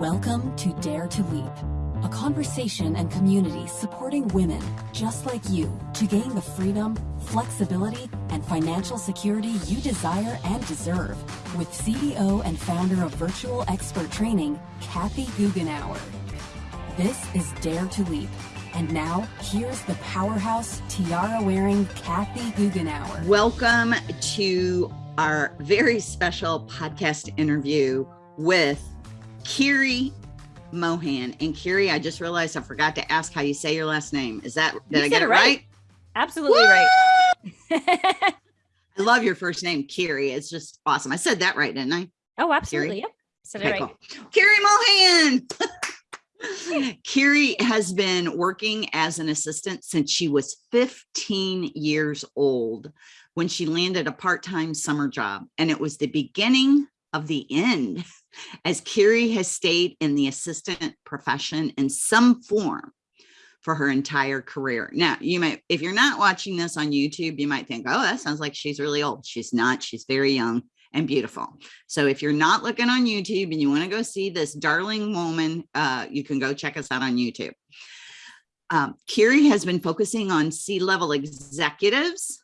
Welcome to Dare to Leap, a conversation and community supporting women just like you to gain the freedom, flexibility, and financial security you desire and deserve with CEO and founder of Virtual Expert Training, Kathy Goughenour. This is Dare to Leap. And now, here's the powerhouse tiara wearing Kathy Goughenour. Welcome to our very special podcast interview with Kiri Mohan. And Kiri, I just realized I forgot to ask how you say your last name. Is that, did You I get it right? Absolutely Woo! right. I love your first name, Kiri. It's just awesome. I said that right, didn't I? oh, absolutely. Yep. Said it Okay, right. cool. Kiri Mohan. Kiri has been working as an assistant since she was 15 years old when she landed a part-time summer job. And it was the beginning of the end as Kiri has stayed in the assistant profession in some form for her entire career. Now, you might, if you're not watching this on YouTube, you might think, oh, that sounds like she's really old. She's not, she's very young and beautiful. So if you're not looking on YouTube and you want to go see this darling woman, uh, you can go check us out on YouTube. Um, Kiri has been focusing on C-level executives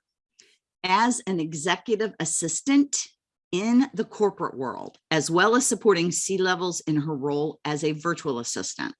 as an executive assistant in the corporate world, as well as supporting C-levels in her role as a virtual assistant.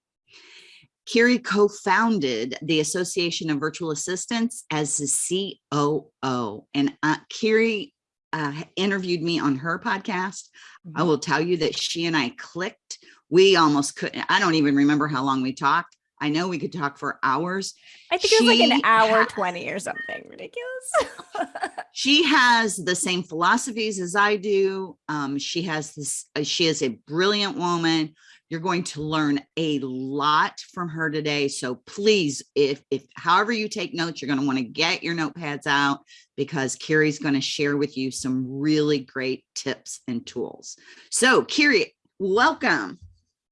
Kiri co-founded the Association of Virtual Assistants as the COO. And uh, Kiri uh, interviewed me on her podcast. I will tell you that she and I clicked. We almost couldn't, I don't even remember how long we talked. I know we could talk for hours. I think it was like an hour ha- 20 or something ridiculous. She has the same philosophies as I do. Um, she has this, uh, she is a brilliant woman. You're going to learn a lot from her today. So please, if, if however you take notes, you're going to want to get your notepads out because Kiri's going to share with you some really great tips and tools. So Kiri, welcome.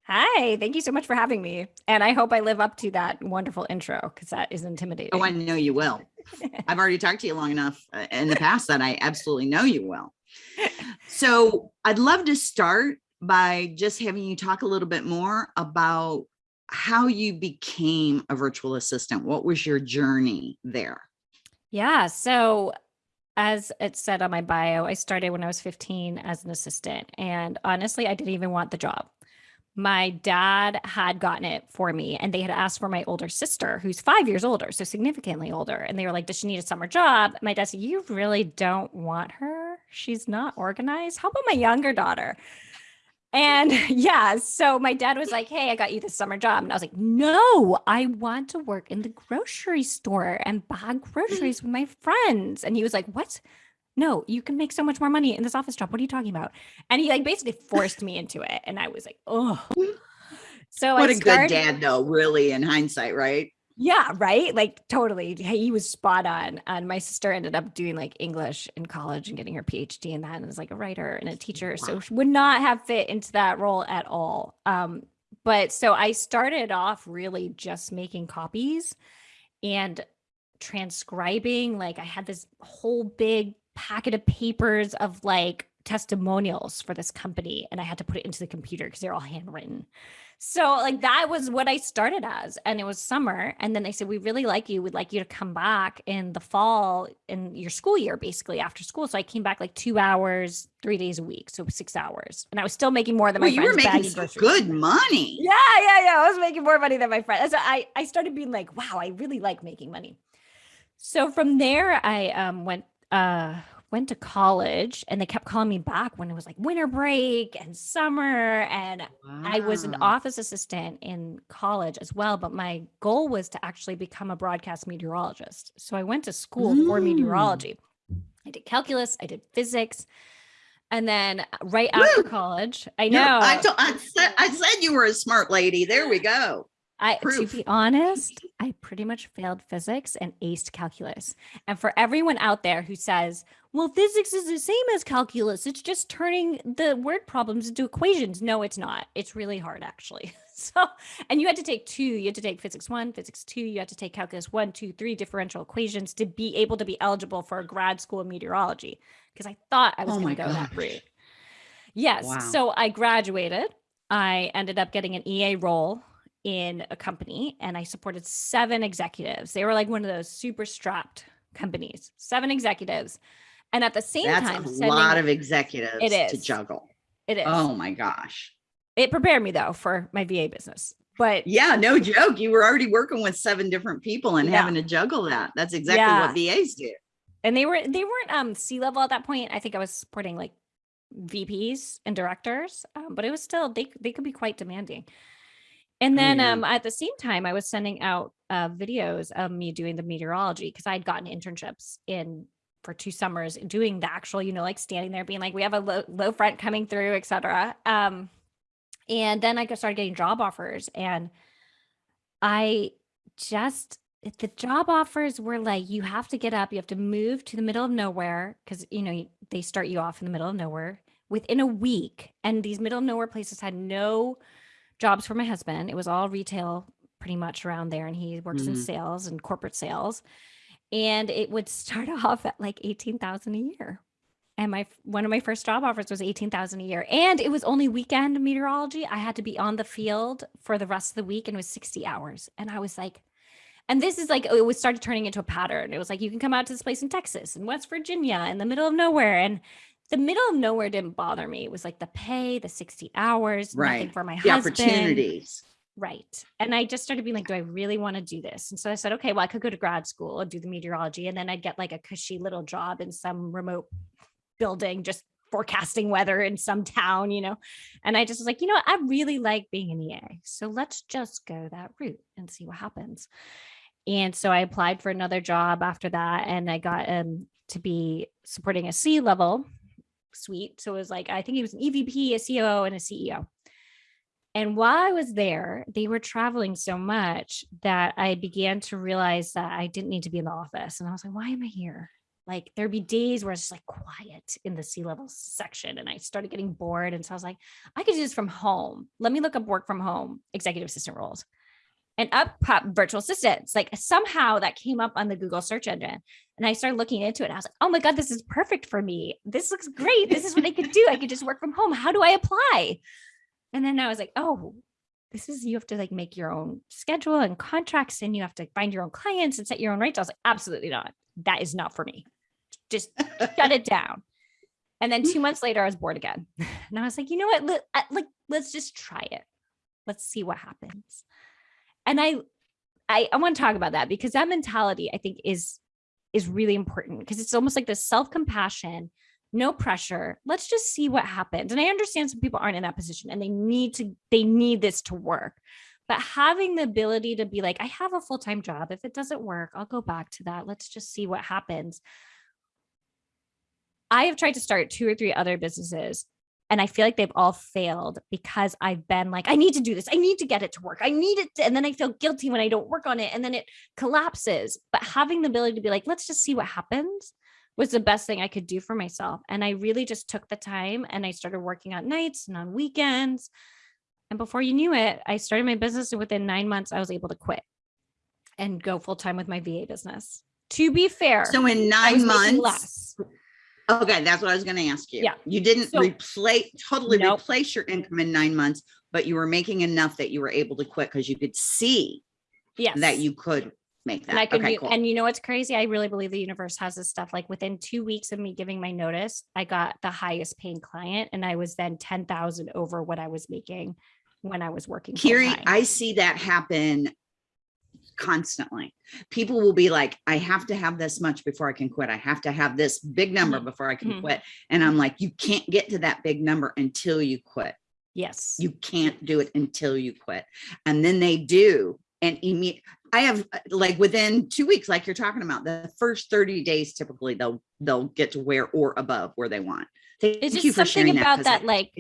Hi, thank you so much for having me. And I hope I live up to that wonderful intro because that is intimidating. Oh, I know you will. I've already talked to you long enough uh, in the past that I absolutely know you will. So I'd love to start by just having you talk a little bit more about how you became a virtual assistant. What was your journey there? Yeah. So, as it said on my bio, I started when I was 15 as an assistant. And honestly, I didn't even want the job. My dad had gotten it for me, and they had asked for my older sister, who's five years older, so significantly older. And they were like, Does she need a summer job? My dad said, You really don't want her. She's not organized. How about my younger daughter? And yeah, so my dad was like, Hey, I got you this summer job. And I was like, No, I want to work in the grocery store and buy mm-hmm. groceries with my friends. And he was like, What? No, you can make so much more money in this office job. What are you talking about? And he like basically forced me into it. And I was like, Oh. So What I a started, good dad, though, really, in hindsight, right? yeah, right. Like totally. He was spot on. And my sister ended up doing like English in college and getting her PhD in that and was like a writer and a teacher. So she would not have fit into that role at all. Um, but so I started off really just making copies and transcribing. Like I had this whole big packet of papers of like testimonials for this company and I had to put it into the computer because they're all handwritten. So like that was what I started as and it was summer and then they said we really like you we'd like you to come back in the fall in your school year basically after school so I came back like 2 hours 3 days a week so 6 hours and I was still making more than Well, my you were making some good money. Yeah, yeah, yeah. I was making more money than my friends. So I, I started being like, wow, I really like making money. So from there, I um, went uh, went to college, and they kept calling me back when it was like winter break and summer, and I was an office assistant in college as well. But my goal was to actually become a broadcast meteorologist. So I went to school for Mm. meteorology. I did calculus, I did physics. And then uh, right after Woo! college, I know I, I said, I said you were a smart lady. There we go. I to be honest, I pretty much failed physics and aced calculus. And for everyone out there who says, "Well, physics is the same as calculus. It's just turning the word problems into equations." No, it's not. It's really hard actually. So, and you had to take two. You had to take physics 1, physics 2, you had to take calculus one, two, three differential equations to be able to be eligible for a grad school in meteorology because I thought I was Oh going to go that route. Yes. Wow. So I graduated I ended up getting an EA role in a company and I supported seven executives. They were like one of those super strapped companies, seven executives. And at the same That's time, a sending- lot of executives It to juggle. it is. Oh my gosh. It prepared me though for my VA business. But Yeah, no joke. You were already working with seven different people and Yeah. having to juggle that. That's exactly Yeah. what VAs do. and they were they weren't um C level at that point. I think I was supporting like VPs and directors, um, but it was still they they could be quite demanding. And then yeah. um at the same time, I was sending out uh, videos of me doing the meteorology because I had gotten internships in for two summers doing the actual, you know, like standing there being like, we have a low, low front coming through, et cetera. Um, and then I started getting job offers and I just the job offers were like you have to get up you have to move to the middle of nowhere because you know they start you off in the middle of nowhere within a week and these middle of nowhere places had no jobs for my husband. It was all retail pretty much around there and he works in Mhm. sales and corporate sales. And it would start off at like 18,000 a year. And my one of my first job offers was 18,000 a year. And it was only weekend meteorology. I had to be on the field for the rest of the week and it was 60 hours. And i was like and this is like it was started turning into a pattern. It was like you can come out to this place in texas and west virginia in the middle of nowhere and the middle of nowhere didn't bother me it was like the pay the 60 hours nothing Right. for my The husband opportunities. Right. And I just started being like, do I really want to do this? And so I said, okay, well, I could go to grad school and do the meteorology. And then I'd get like a cushy little job in some remote building, just forecasting weather in some town, you know? And I just was like, you know what? I really like being an EA. So let's just go that route and see what happens. And so I applied for another job after that. And I got um, to be supporting a C level suite. So it was like, I think he was an EVP, a COO, and a CEO. And while I was there, they were traveling so much that I began to realize that I didn't need to be in the office. And I was like, why am I here? Like there'd be days where it's just like quiet in the C level section. And I started getting bored. And so I was like, I could do this from home. Let me look up work from home executive assistant roles. And up pop virtual assistants. Like somehow that came up on the Google search engine. And I started looking into it. And I was like, oh my God, this is perfect for me. This looks great. This is what I could do. I could just work from home. How do I apply? And then I was like, oh, this is you have to like make your own schedule and contracts and you have to find your own clients and set your own rates. I was like, absolutely not. That is not for me. Just shut it down. And then two months later, I was bored again. And I was like, you know what? Let, uh, like, let's just try it. Let's see what happens. And I, I, I want to talk about that because that mentality I think is is really important because it's almost like this self-compassion no pressure. Let's just see what happens. And i understand some people aren't in that position and they need to they need this to work. But having the ability to be like i have a full-time job. If it doesn't work i'll go back to that. Let's just see what happens. I have tried to start two or three other businesses and i feel like they've all failed because i've been like i need to do this i need to get it to work i need it to, and then i feel guilty when i don't work on it and then it collapses but having the ability to be like let's just see what happens was the best thing I could do for myself. And I really just took the time and I started working on nights and on weekends. And before you knew it, I started my business. And within nine months, I was able to quit and go full time with my VA business. To be fair, So in nine months, less. Okay, that's what I was going to ask you. Yeah. You didn't So- replace, totally Nope. replace your income in nine months, but you were making enough that you were able to quit because you could see Yes. that you could make that. and I could, okay, do- cool. and you know what's crazy? I really believe the universe has this stuff. Like within two weeks of me giving my notice, I got the highest paying client, and I was then ten thousand over what I was making when I was working. Kiri. I see that happen constantly. People will be like, I have to have this much before I can quit. I have to have this big number Mhm. before I can Mhm. quit. And I'm like, you can't get to that big number until you quit. yes, You can't do it until you quit. And then they do. And I have uh, like within two weeks, like you're talking about, the first 30 days, typically they'll they'll get to where or above where they want. Thank it's just something about 'cause that, like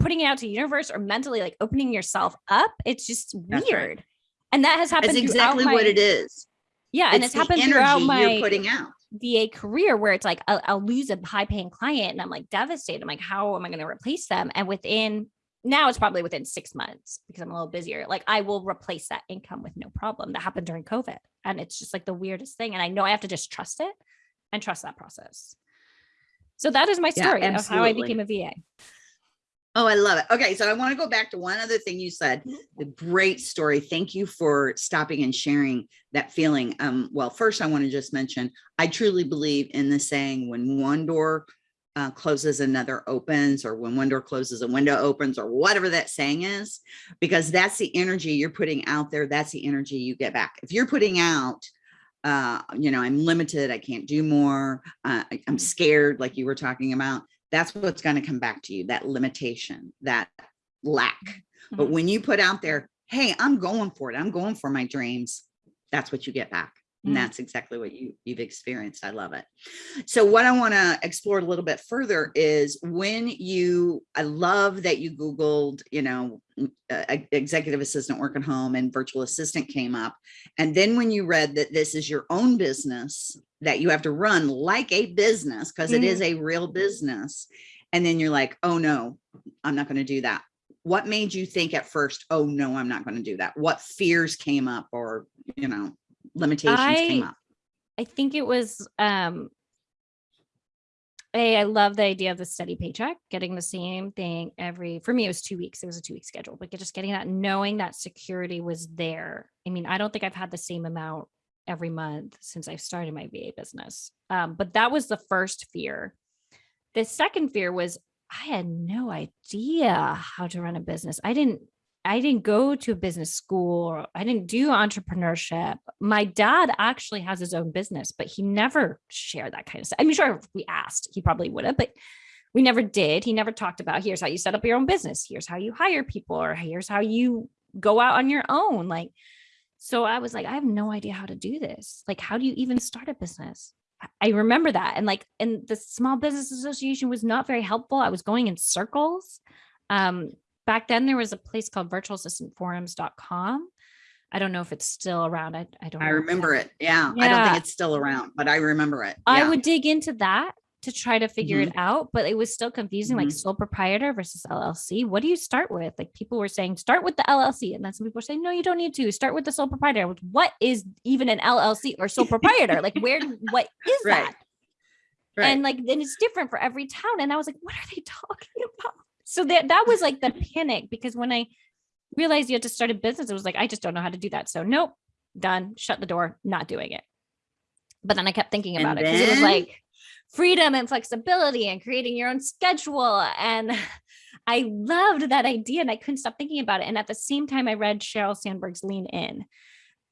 putting it out to the universe or mentally like opening yourself up it's just That's right. And that has happened That's exactly my, what it is. yeah and It's happened throughout my you're putting out. va career where it's like I'll, I'll lose a high paying client and i'm like devastated. I'm like how am i going to replace them? And within now it's probably within six months because i'm a little busier. Like i will replace that income with no problem. That happened during covid and it's just like the weirdest thing and i know i have to just trust it and trust that process. So that is my Yeah, story of how i became a va Oh, I love it. Okay, so I want to go back to one other thing you said. The great story. Thank you for stopping and sharing that feeling. Um, well, first I want to just mention, I truly believe in the saying, when one door uh, closes, another opens, or when one door closes, a window opens, or whatever that saying is, because that's the energy you're putting out there. That's the energy you get back. If you're putting out, uh, you know, I'm limited, I can't do more, uh, I- I'm scared, like you were talking about, that's what's going to come back to you, that limitation, that lack. But Mhm. when you put out there, hey, I'm going for it, I'm going for my dreams, that's what you get back. And Mm. that's exactly what you, you've experienced. I love it. So what I want to explore a little bit further is when you, I love that you Googled, you know, mm, uh, executive assistant work at home and virtual assistant came up. And then when you read that this is your own business, that you have to run like a business, because it is a real business. And then you're like, oh no, I'm not going to do that. What made you think at first, oh no, I'm not going to do that? What fears came up or, you know, limitations came up? I think it was um a I love the idea of the steady paycheck, getting the same thing every for me it was 2 weeks. It was a 2 week schedule, but just getting that knowing that security was there. I mean, I don't think I've had the same amount every month since I started my VA business. Um, but that was the first fear. The second fear was I had no idea how to run a business. I didn't I didn't go to a business school. I didn't do entrepreneurship. My dad actually has his own business, but he never shared that kind of stuff. I mean, sure, if we asked, he probably would have, but we never did. He never talked about here's how you set up your own business, here's how you hire people, or here's how you go out on your own. Like, so I was like, I have no idea how to do this. Like, how do you even start a business? I- I remember that. And like, and the Small Business Association was not very helpful. I was going in circles. Um, back then there was a place called virtualassistantforums.com. I don't know if it's still around. I, I don't I remember it. Yeah. I don't think it's still around, but I remember it. I would dig into that to try to figure Mhm. it out, but it was still confusing, like Mhm. sole proprietor versus LLC. What do you start with? Like people were saying, start with the LLC. And then some people were saying, no, you don't need to start with the sole proprietor. What is even an LLC or sole proprietor? like where, what is Right. that? Right. And like, then it's different for every town. And I was like, what are they talking about? So that, that was like the panic because when I realized you had to start a business, it was like, I just don't know how to do that. So nope, done, shut the door, not doing it. But then I kept thinking And about it because it was like freedom and flexibility and creating your own schedule. And I loved that idea and I couldn't stop thinking about it. And at the same time, I read Sheryl Sandberg's Lean In.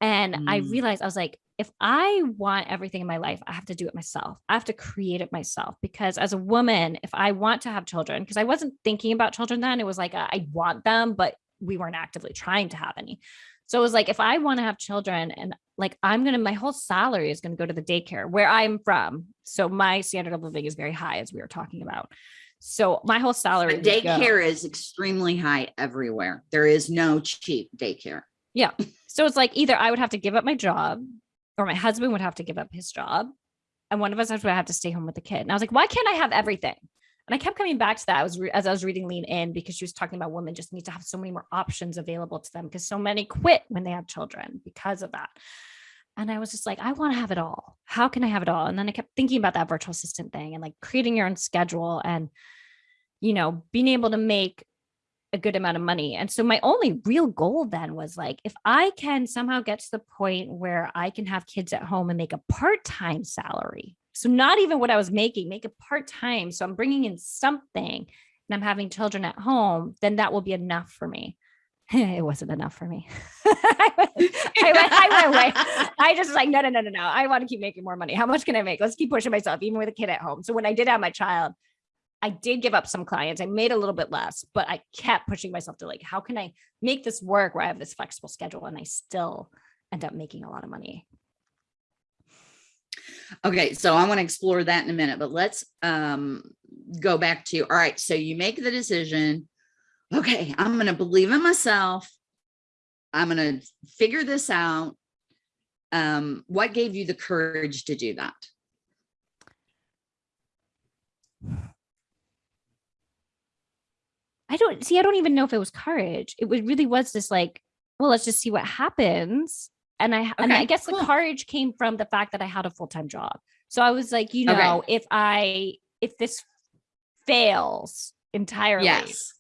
And I Mm. realized I was like, if I want everything in my life, I have to do it myself. I have to create it myself because as a woman, if I want to have children, because I wasn't thinking about children then, it was like uh, I want them, but we weren't actively trying to have any. So it was like if I want to have children and like I'm gonna my whole salary is gonna go to the daycare where I'm from. So my standard of living is very high, as we were talking about. So my whole salary daycare is extremely high everywhere. There is no cheap daycare. Yeah. So it's like either I would have to give up my job or my husband would have to give up his job. And one of us would have to stay home with the kid. And I was like, why can't I have everything? And I kept coming back to that. I was as I was reading Lean In because she was talking about women just need to have so many more options available to them because so many quit when they have children because of that. And I was just like, I want to have it all. How can I have it all? And then I kept thinking about that virtual assistant thing and like creating your own schedule and, you know, being able to make a good amount of money. And so my only real goal then was like, if I can somehow get to the point where I can have kids at home and make a part time salary. So, not even what I was making, make it part time. So, I'm bringing in something and I'm having children at home, then that will be enough for me. it wasn't enough for me. I, went, I, went, I went away. I just was like, no, no, no, no, no. I want to keep making more money. How much can I make? Let's keep pushing myself, even with a kid at home. So, when I did have my child, I did give up some clients. I made a little bit less, but I kept pushing myself to like, how can I make this work where I have this flexible schedule and I still end up making a lot of money? Okay, so I want to explore that in a minute, but let's um go back to all right. So you make the decision. Okay, I'm going to believe in myself. I'm going to figure this out. Um, what gave you the courage to do that? I don't see, I don't even know if it was courage. It was really was just like, well, let's just see what happens. And I and I guess cool. the courage came from the fact that I had a full-time job. So I was like, you Okay. know, if I if this fails entirely, Yes.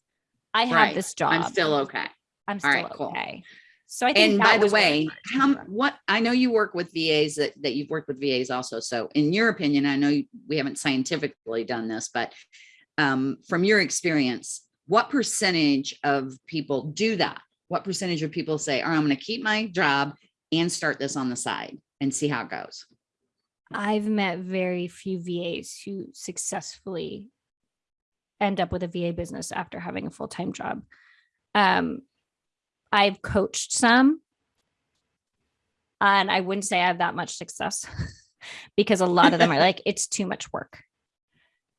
I have Right. this job. I'm still okay. I'm still right, cool. okay. So I think And by the way, how, what, I know you work with VAs that, that you've worked with VAs also. So in your opinion, I know you- we haven't scientifically done this, but um, from your experience, what percentage of people do that? What percentage of people say, oh, I'm going to keep my job and start this on the side and see how it goes? I've met very few VAs who successfully end up with a VA business after having a full-time job. Um, I've coached some and I wouldn't say I have that much success because a lot of them are like, it's too much work.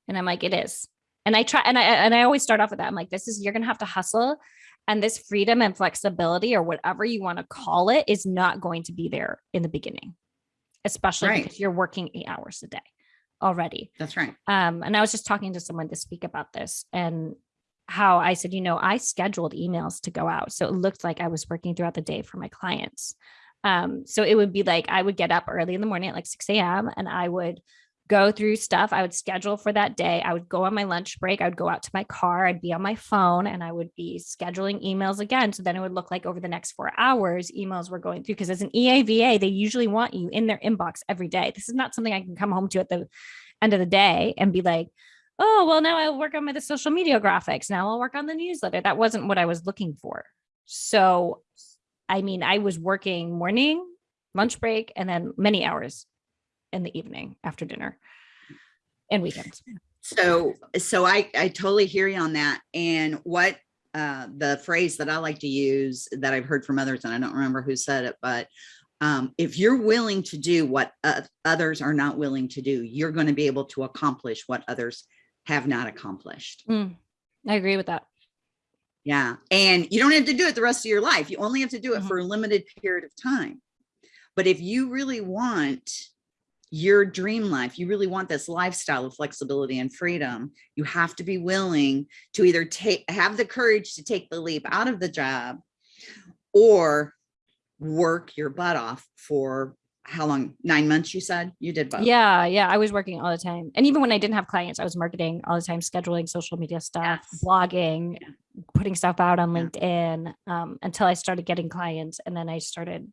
And I'm like, it is. And I try and I and I always start off with that. I'm like, this is you're gonna have to hustle. And this freedom and flexibility, or whatever you want to call it, is not going to be there in the beginning, especially Right. because you're working eight hours a day already. That's right. Um, and I was just talking to someone this week about this and how I said, you know, I scheduled emails to go out. So it looked like I was working throughout the day for my clients. Um, so it would be like I would get up early in the morning at like 6 a.m. and I would go through stuff. I would schedule for that day. I would go on my lunch break. I would go out to my car. I'd be on my phone and I would be scheduling emails again. So then it would look like over the next four hours, emails were going through. Because as an EAVA, they usually want you in their inbox every day. This is not something I can come home to at the end of the day and be like, oh, well, now I'll work on my the social media graphics. Now I'll work on the newsletter. That wasn't what I was looking for. So, I mean, I was working morning, lunch break, and then many hours in the evening after dinner and weekends. So, so I, I totally hear you on that. And what, uh, the phrase that I like to use that I've heard from others, and I don't remember who said it, but um, if you're willing to do what uh, others are not willing to do, you're going to be able to accomplish what others have not accomplished. Mm, I agree with that. Yeah. And you don't have to do it the rest of your life. You only have to do it Mhm. for a limited period of time. But if you really want your dream life, you really want this lifestyle of flexibility and freedom, you have to be willing to either take, have the courage to take the leap out of the job or work your butt off for how long? Nine months, you said you did both. Yeah, yeah. I was working all the time. And even when I didn't have clients, I was marketing all the time, scheduling social media stuff, Yes. blogging, putting stuff out on Yeah. LinkedIn um, until I started getting clients. And then I started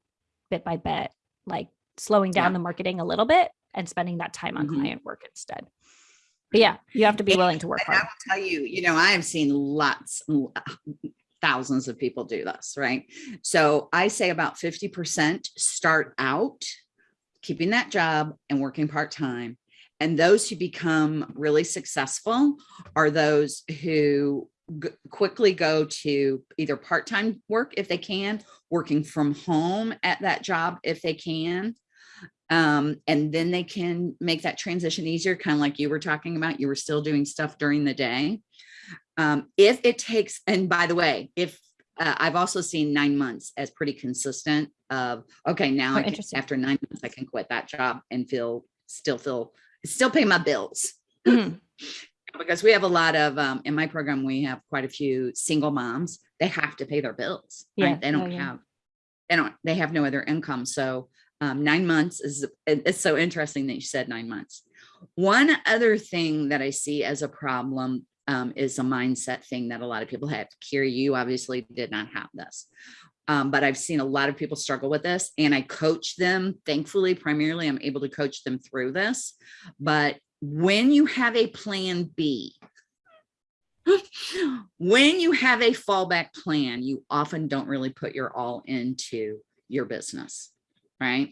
bit by bit, like slowing down Yeah. the marketing a little bit and spending that time on Mhm. client work instead. But yeah, you have to be willing to work And I hard. will tell you, you know, I have seen lots, thousands of people do this, right? So I say about 50% start out keeping that job and working part-time. And those who become really successful are those who g- quickly go to either part-time work if they can, working from home at that job if they can. Um, and then they can make that transition easier, kind of like you were talking about. You were still doing stuff during the day. Um, if it takes, and by the way, if uh, I've also seen nine months as pretty consistent of, okay, now Oh, I can, after nine months, I can quit that job and feel, still feel, still pay my bills Mhm. because we have a lot of um in my program we have quite a few single moms they have to pay their bills Yeah, right they don't yeah, yeah. have they don't they have no other income so um nine months is, it's so interesting that you said nine months one other thing that i see as a problem um, is a mindset thing that a lot of people have Kira, you obviously did not have this um, but I've seen a lot of people struggle with this and I coach them. Thankfully, primarily, I'm able to coach them through this. But when you have a plan B, when you have a fallback plan, you often don't really put your all into your business, right?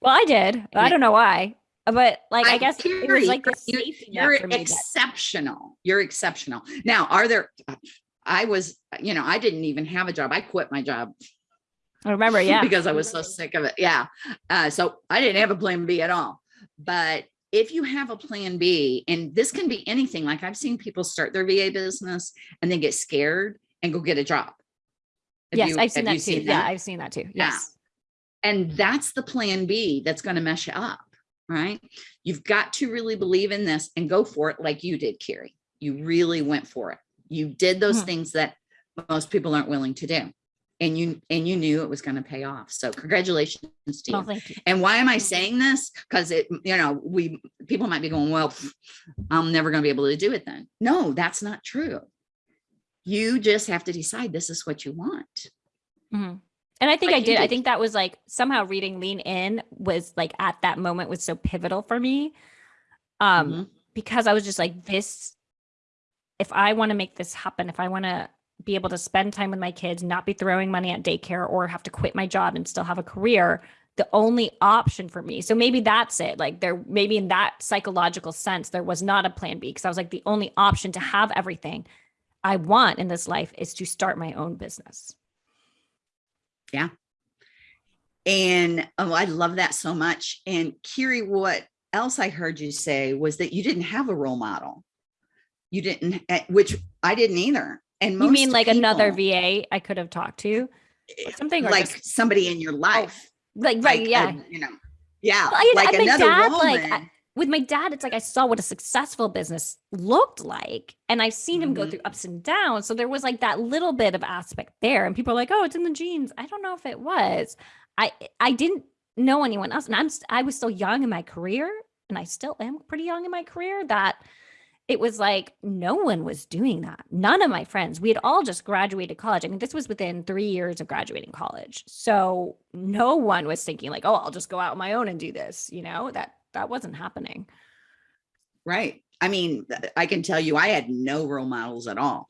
Well, I did. I don't know why, but like, I, I- guess it was like a you- safety net You're for me. that- exceptional. You're exceptional. Now, are there, I was, you know, I didn't even have a job. I quit my job I remember, yeah. because I was so sick of it. Yeah. Uh, so I didn't have a plan B at all. But if you have a plan B, and this can be anything, like I've seen people start their VA business and then get scared and go get a job. Have yes, you- I've seen that too. seen Yeah, that? I've seen that too. Yeah. And that's the plan B that's going to mess you up, right? You've got to really believe in this and go for it like you did, Carrie. You really went for it. You did those Mhm. things that most people aren't willing to do. And you and you knew it was going to pay off. So congratulations to you. Oh, thank you. And why am I saying this? Because it, you know, we people might be going, well, I'm never going to be able to do it then. No, that's not true. You just have to decide this is what you want. Mhm. And I think Like I you did. I think that was like somehow reading Lean In was like at that moment was so pivotal for me. Um, Mhm. because I was just like, this, if I want to make this happen, if I want to be able to spend time with my kids, not be throwing money at daycare or have to quit my job and still have a career, the only option for me. So maybe that's it. Like there, maybe in that psychological sense, there was not a plan B because I was like, the only option to have everything I want in this life is to start my own business. And oh, I love that so much. And Kiri, what else I heard you say was that you didn't have a role model. You didn't, eh, which I didn't either. And You mean like another VA I could have talked to? something like just- somebody in your life. Like, right, like, yeah. uh, you know, yeah, Well, like another dad, woman. like, with my dad, it's like I saw what a successful business looked like, and I've seen him go Mhm. through ups and downs. So there was like that little bit of aspect there, and people are like, "Oh, it's in the genes." I don't know if it was. I I didn't know anyone else, and I'm I was still young in my career, and I still am pretty young in my career. That it was like no one was doing that. None of my friends. We had all just graduated college. I mean, this was within three years of graduating college, so no one was thinking like, "Oh, I'll just go out on my own and do this." You know that that wasn't happening. Right. I mean, I can tell you, I had no role models at all.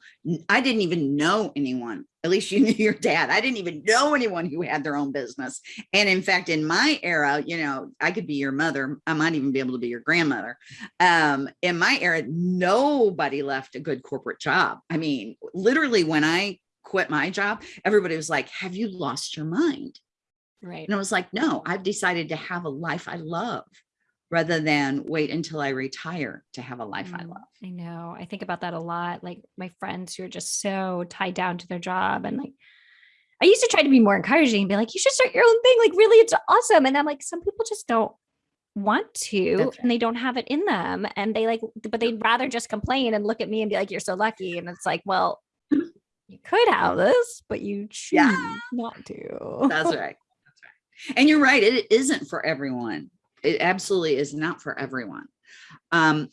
I didn't even know anyone. At least you knew your dad. I didn't even know anyone who had their own business. And in fact, in my era, you know, I could be your mother. I might even be able to be your grandmother. Um, in my era, nobody left a good corporate job. I mean, literally, when I quit my job, everybody was like, Have you lost your mind? Right. And I was like, no, I've decided to have a life I love rather than wait until I retire to have a life I Mm, love. I know. I think about that a lot. Like my friends who are just so tied down to their job. And like, I used to try to be more encouraging and be like, you should start your own thing. Like, really, it's awesome. And I'm like, some people just don't want to That's and they don't have it in them. And they like, but they'd rather just complain and look at me and be like, you're so lucky. And it's like, well, you could have this, but you choose Yeah. not to. That's right. That's right. And you're right. It isn't for everyone. It absolutely is not for everyone. Um,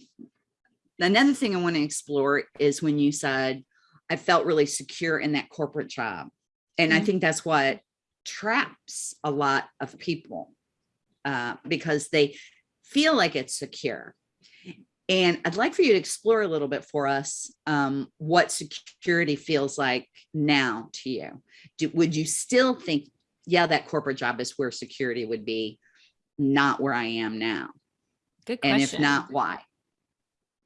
another thing I want to explore is when you said, I felt really secure in that corporate job. And I Mhm. think that's what traps a lot of people uh, because they feel like it's secure. And I'd like for you to explore a little bit for us um, what security feels like now to you. Do, would you still think, yeah, that corporate job is where security would be, not where I am now? Good question. And if not, why?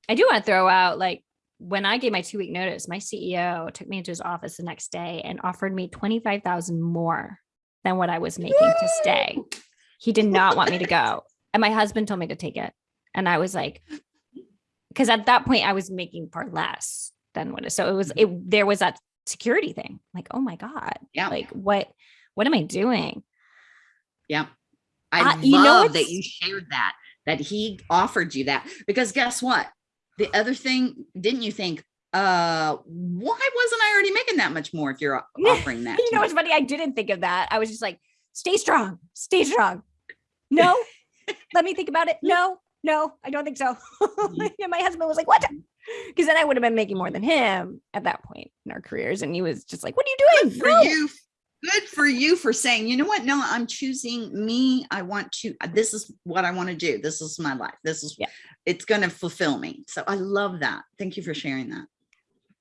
I do want to throw out like when I gave my two week notice, my CEO took me into his office the next day and offered me 25,000 more than what I was making to stay. He did not want me to go. And my husband told me to take it. And I was like, because at that point I was making far less than what it so it was mm-hmm. it there was that security thing. Like, oh my God. Yeah. Like what what am I doing? Yeah. I you know love that you shared that, that he offered you that. Because guess what? The other thing, didn't you think, uh, why wasn't I already making that much more if you're offering that? You know, it's funny. I didn't think of that. I was just like, stay strong, stay strong. No, let me think about it. No, no, I don't think so. Mhm. and my husband was like, what? Because then I would have been making more than him at that point in our careers. And he was just like, what are you doing? for No." you good for you for saying you know what no i'm choosing me i want to uh, this is what i want to do this is my life this is Yeah. it's going to fulfill me so i love that thank you for sharing that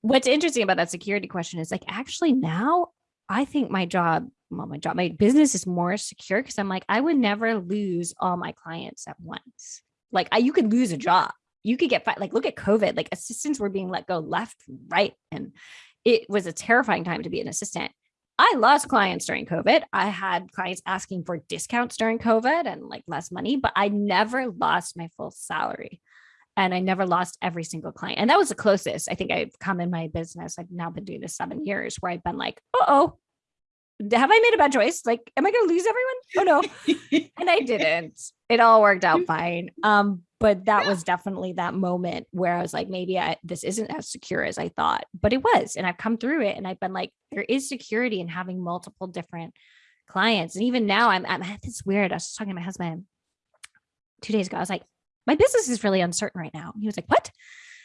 What's interesting about that security question is like, actually, now I think my job, well, my job, my business is more secure because I'm like, I would never lose all my clients at once. Like, I, you could lose a job. You could get fi- like, look at COVID. Like, assistants were being let go left, right, and it was a terrifying time to be an assistant. I lost clients during COVID. I had clients asking for discounts during COVID and like less money, but I never lost my full salary and I never lost every single client. And that was the closest I think I've come in my business. I've now been doing this seven years where I've been like, oh, have I made a bad choice? Like, am I going to lose everyone? Oh no. and I didn't. It all worked out fine. Um, but that was definitely that moment where I was like, maybe I, this isn't as secure as I thought, but it was. And I've come through it and I've been like, there is security in having multiple different clients. And even now I'm, I'm it's weird. I was talking to my husband two days ago. I was like, my business is really uncertain right now. And he was like, what?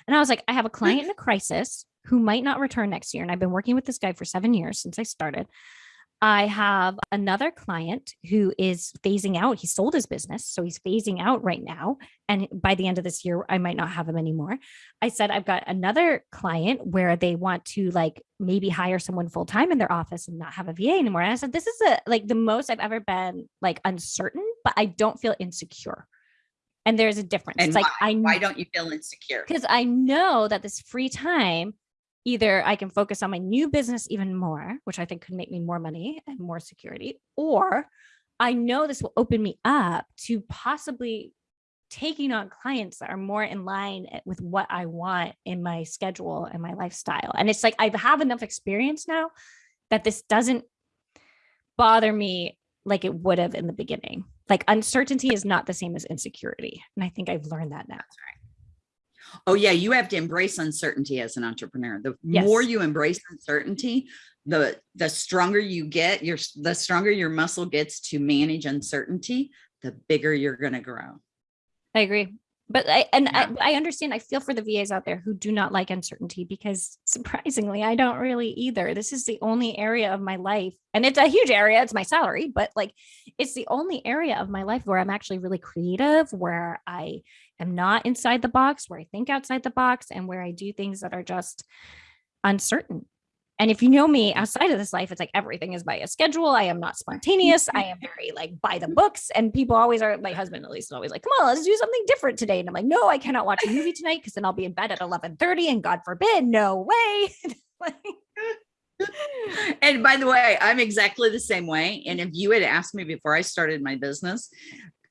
And I was like, I have a client in a crisis who might not return next year. And I've been working with this guy for seven years since I started. I have another client who is phasing out. He sold his business. So he's phasing out right now. And by the end of this year, I might not have him anymore. I said, I've got another client where they want to like maybe hire someone full time in their office and not have a VA anymore. And I said, this is a, like the most I've ever been like uncertain, but I don't feel insecure. And there's a difference. And it's like, why, I why don't you feel insecure? because I know that this free time, either I can focus on my new business even more, which I think could make me more money and more security, or I know this will open me up to possibly taking on clients that are more in line eh, with what I want in my schedule and my lifestyle. And it's like I have enough experience now that this doesn't bother me like it would have in the beginning. Like uncertainty is not the same as insecurity. And I think I've learned that now. Oh yeah, you have to embrace uncertainty as an entrepreneur. The Yes. more you embrace uncertainty, the the stronger you get, your the stronger your muscle gets to manage uncertainty, the bigger you're going to grow. I agree. But I and Yeah. I, I understand. I feel for the VAs out there who do not like uncertainty because surprisingly, I don't really either. This is the only area of my life, and it's a huge area. It's my salary, but like it's the only area of my life where I'm actually really creative, where I am not inside the box, where I think outside the box, and where I do things that are just uncertain. And if you know me mm-hmm. outside of this life, it's like everything is by a schedule. I am not spontaneous. I am very like by the books. And people always are, my husband at least is always like, come on, let's do something different today. And I'm like, no, I cannot watch a movie tonight because then I'll be in bed at 11:30 and God forbid, no way. And by the way, I'm exactly the same way. And if you had asked me before I started my business,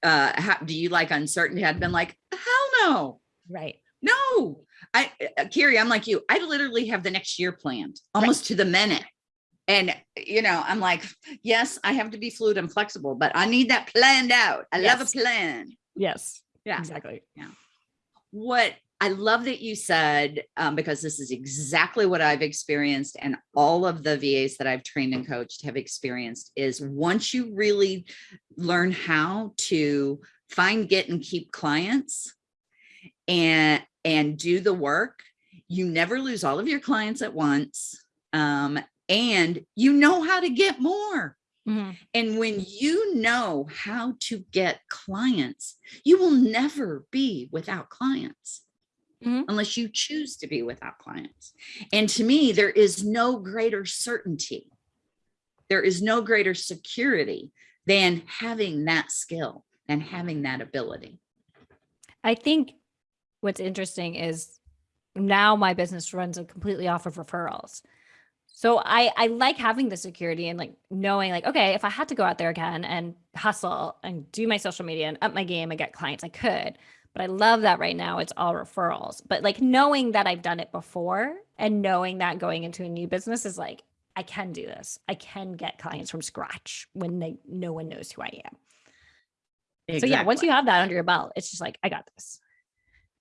uh, how, do you like uncertainty? I'd been like, hell no. right. No, I, uh, Carrie, I'm like you. I literally have the next year planned almost to the minute. And, you know, I'm like, yes, I have to be fluid and flexible, but I need that planned out. I love a plan. Yes. Yeah. Exactly. Yeah. What I love that you said, um, because this is exactly what I've experienced and all of the VAs that I've trained and coached have experienced is once you really learn how to find, get and keep clients and, and do the work, you never lose all of your clients at once. Um, and you know how to get more. Mhm. And when you know how to get clients, you will never be without clients Mhm. unless you choose to be without clients. And to me, there is no greater certainty. There is no greater security than having that skill and having that ability. I think what's interesting is now my business runs completely off of referrals. So I I like having the security and like knowing like okay if I had to go out there again and hustle and do my social media and up my game and get clients I could. But I love that right now it's all referrals. But like knowing that I've done it before and knowing that going into a new business is like I can do this. I can get clients from scratch when they no one knows who I am. So yeah, once you have that under your belt, it's just like I got this.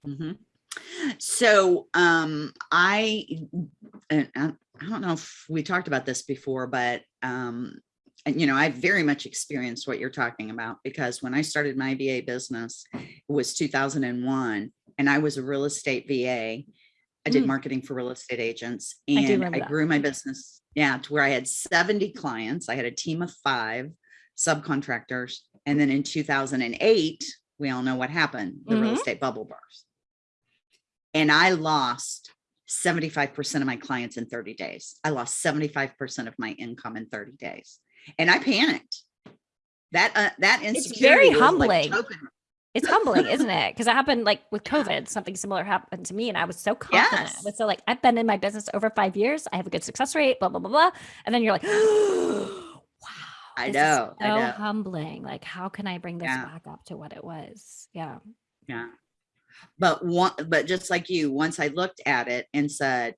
Mhm. So um, I I don't know if we talked about this before, but um, and, you know, I very much experienced what you're talking about because when I started my VA business, it was 2001 and I was a real estate VA. I did Mm. marketing for real estate agents and remember I grew my business, yeah, to where I had 70 clients. I had a team of five subcontractors. And then in 2008, we all know what happened, the real Mhm. estate bubble burst. And I lost 75% of my clients in 30 days. I lost 75% of my income in 30 days. And I panicked. That uh, that very insecurity was like humbling. me. It's humbling, isn't it? Because it happened like with COVID, something similar happened to me. And I was so confident. I was so like, I've been in my business over five years. I have a good success rate, blah, blah, blah, blah. And then you're like, wow. I know, I so know. humbling. Like, how can I bring this Yeah. back up to what it was? Yeah. Yeah. But one, but just like you, once I looked at it and said,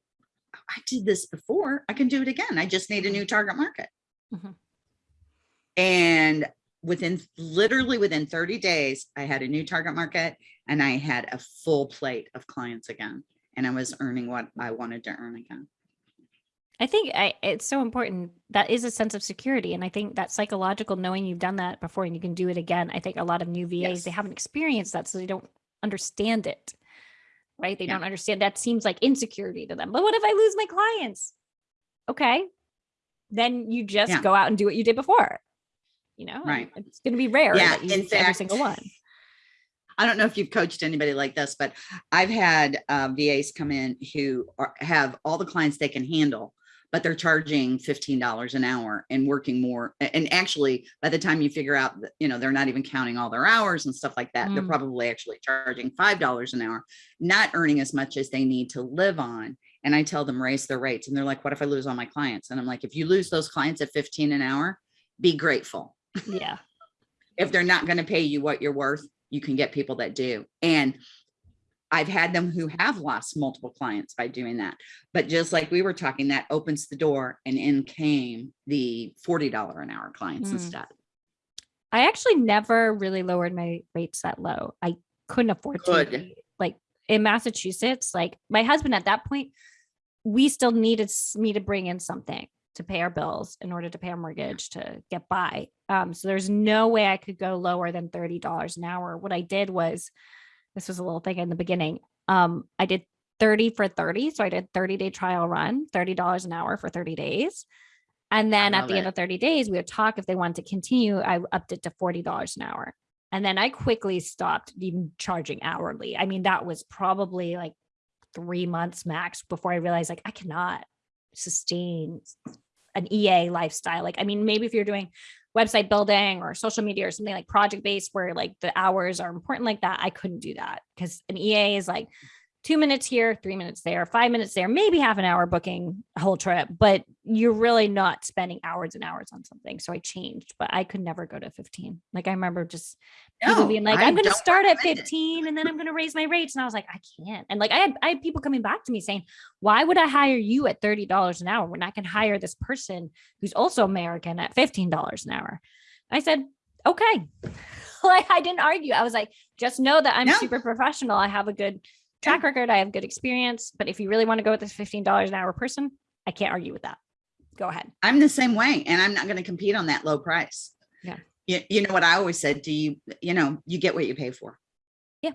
"Oh, I did this before, I can do it again. I just need a new target market. Mhm. And within literally within 30 days, I had a new target market and I had a full plate of clients again. And I was earning what I wanted to earn again. I think I, it's so important. That is a sense of security. And I think that psychological knowing you've done that before and you can do it again. I think a lot of new VAs, they haven't experienced that. So they don't understand it. right? They Yeah. don't understand that seems like insecurity to them. But what if I lose my clients? Okay. Then you just Yeah. go out and do what you did before. You know, Right. It's going to be rare Yeah, that you in lose every single one. I don't know if you've coached anybody like this, but I've had uh, VAs come in who are, have all the clients they can handle, but they're charging $15 an hour and working more. And actually, by the time you figure out that, you know, they're not even counting all their hours and stuff like that, they're Mm. probably actually charging $5 an hour, not earning as much as they need to live on. And I tell them raise their rates and they're like, what if I lose all my clients? And I'm like, if you lose those clients at 15 an hour, be grateful Yeah. if they're not going to pay you what you're worth, you can get people that do. And I've had them who have lost multiple clients by doing that. But just like we were talking, that opens the door and in came the $40 an hour clients Mm. instead. I actually never really lowered my rates that low. I couldn't afford to. Good. Like in Massachusetts, like my husband at that point, we still needed me to bring in something to pay our bills in order to pay our mortgage to get by. Um, so there's no way I could go lower than $30 an hour. What I did was this was a little thing in the beginning. Um, I did 30 for 30. So I did 30 day trial run, $30 an hour for 30 days. And then at the end of 30 days, we would talk if they wanted to continue. I upped it to $40 an hour. And then I quickly stopped even charging hourly. I mean, that was probably like three months max before I realized like I cannot sustain an EA lifestyle. Like, I mean, maybe if you're doing website building or social media or something like project based where like the hours are important like that, I couldn't do that because an EA is like two minutes here, three minutes there, five minutes there, maybe half an hour booking a whole trip, but you're really not spending hours and hours on something. So I changed, but I could never go to 15. Like I remember just people No, being like, I I'm going to start at recommend it. 15 and then I'm going to raise my rates. And I was like, I can't. And like, I had, I had people coming back to me saying, why would I hire you at $30 an hour when I can hire this person who's also American at $15 an hour? I said, okay. like I didn't argue. I was like, just know that I'm No. super professional. I have a good track record. I have good experience. But if you really want to go with this $15 an hour person, I can't argue with that. Go ahead. I'm the same way and I'm not going to compete on that low price. You, you know what I always said, do you, you know, you get what you pay for. Yeah,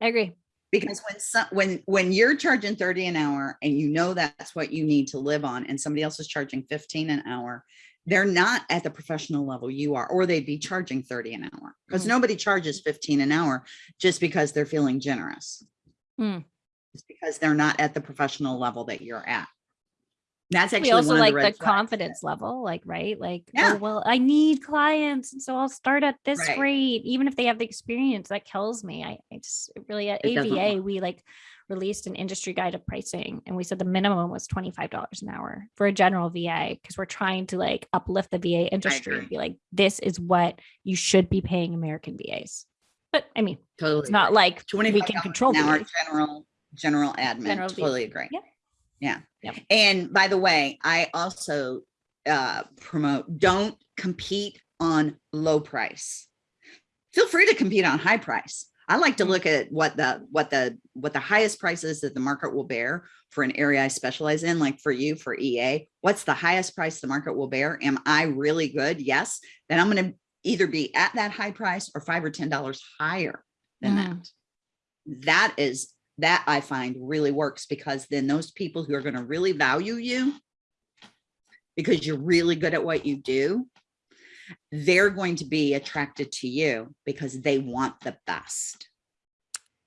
I agree. because when some, when when you're charging 30 an hour and you know that's what you need to live on and somebody else is charging 15 an hour they're not at the professional level you are or they'd be charging 30 an hour because Mm. nobody charges 15 an hour just because they're feeling generous Mm. it's because they're not at the professional level that you're at that's actually we also one of like the, the, confidence level, like, right? Like, oh, Yeah. oh, well, I need clients. And so I'll start at this Right. rate, even if they have the experience that kills me. I, I just really at It AVA, we like released an industry guide of pricing and we said the minimum was $25 an hour for a general VA because we're trying to like uplift the VA industry and be like, this is what you should be paying American VAs. But I mean, totally it's not like 20 we can control an hour VAs. general general admin General totally agree Yep. Yeah. Yep. and by the way i also uh promote don't compete on low price. Feel free to compete on high price. I like to Mm. look at what the what the what the highest price is that the market will bear for an area i specialize in like for you for ea what's the highest price the market will bear? Am i really good? Yes. Then i'm going to either be at that high price or five or ten dollars higher than Mm. that. That is that I find really works because then those people who are going to really value you because you're really good at what you do, they're going to be attracted to you because they want the best.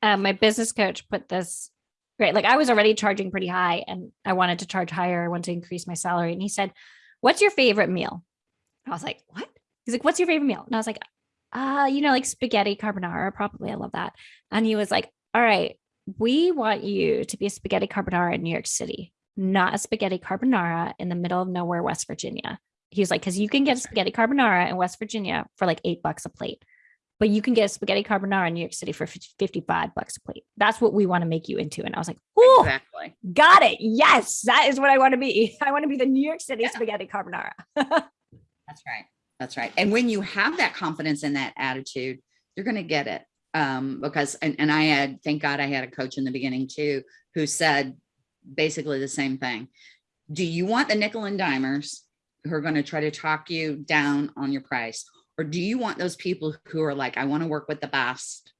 um, my business coach put this great. Like I was already charging pretty high and I wanted to charge higher. I wanted to increase my salary. And he said, What's your favorite meal? I was like, What? He's like, What's your favorite meal? And I was like, uh, you know, like spaghetti carbonara. Probably I love that. And he was like, All right, we want you to be a spaghetti carbonara in New York City, not a spaghetti carbonara in the middle of nowhere, West Virginia. He was like, because you can get a spaghetti carbonara in West Virginia for like eight bucks a plate but you can get a spaghetti carbonara in New York City for 55 bucks a plate. That's what we want to make you into. And I was like, oh, Exactly. got it. Yes, that is what I want to be. I want to be the New York City Yeah. spaghetti carbonara. That's right. That's right. And when you have that confidence and that attitude, you're going to get it. Um, because, and, and I had, thank God I had a coach in the beginning too, who said basically the same thing. Do you want the nickel and dimers who are going to try to talk you down on your price? Or do you want those people who are like, I want to work with the best.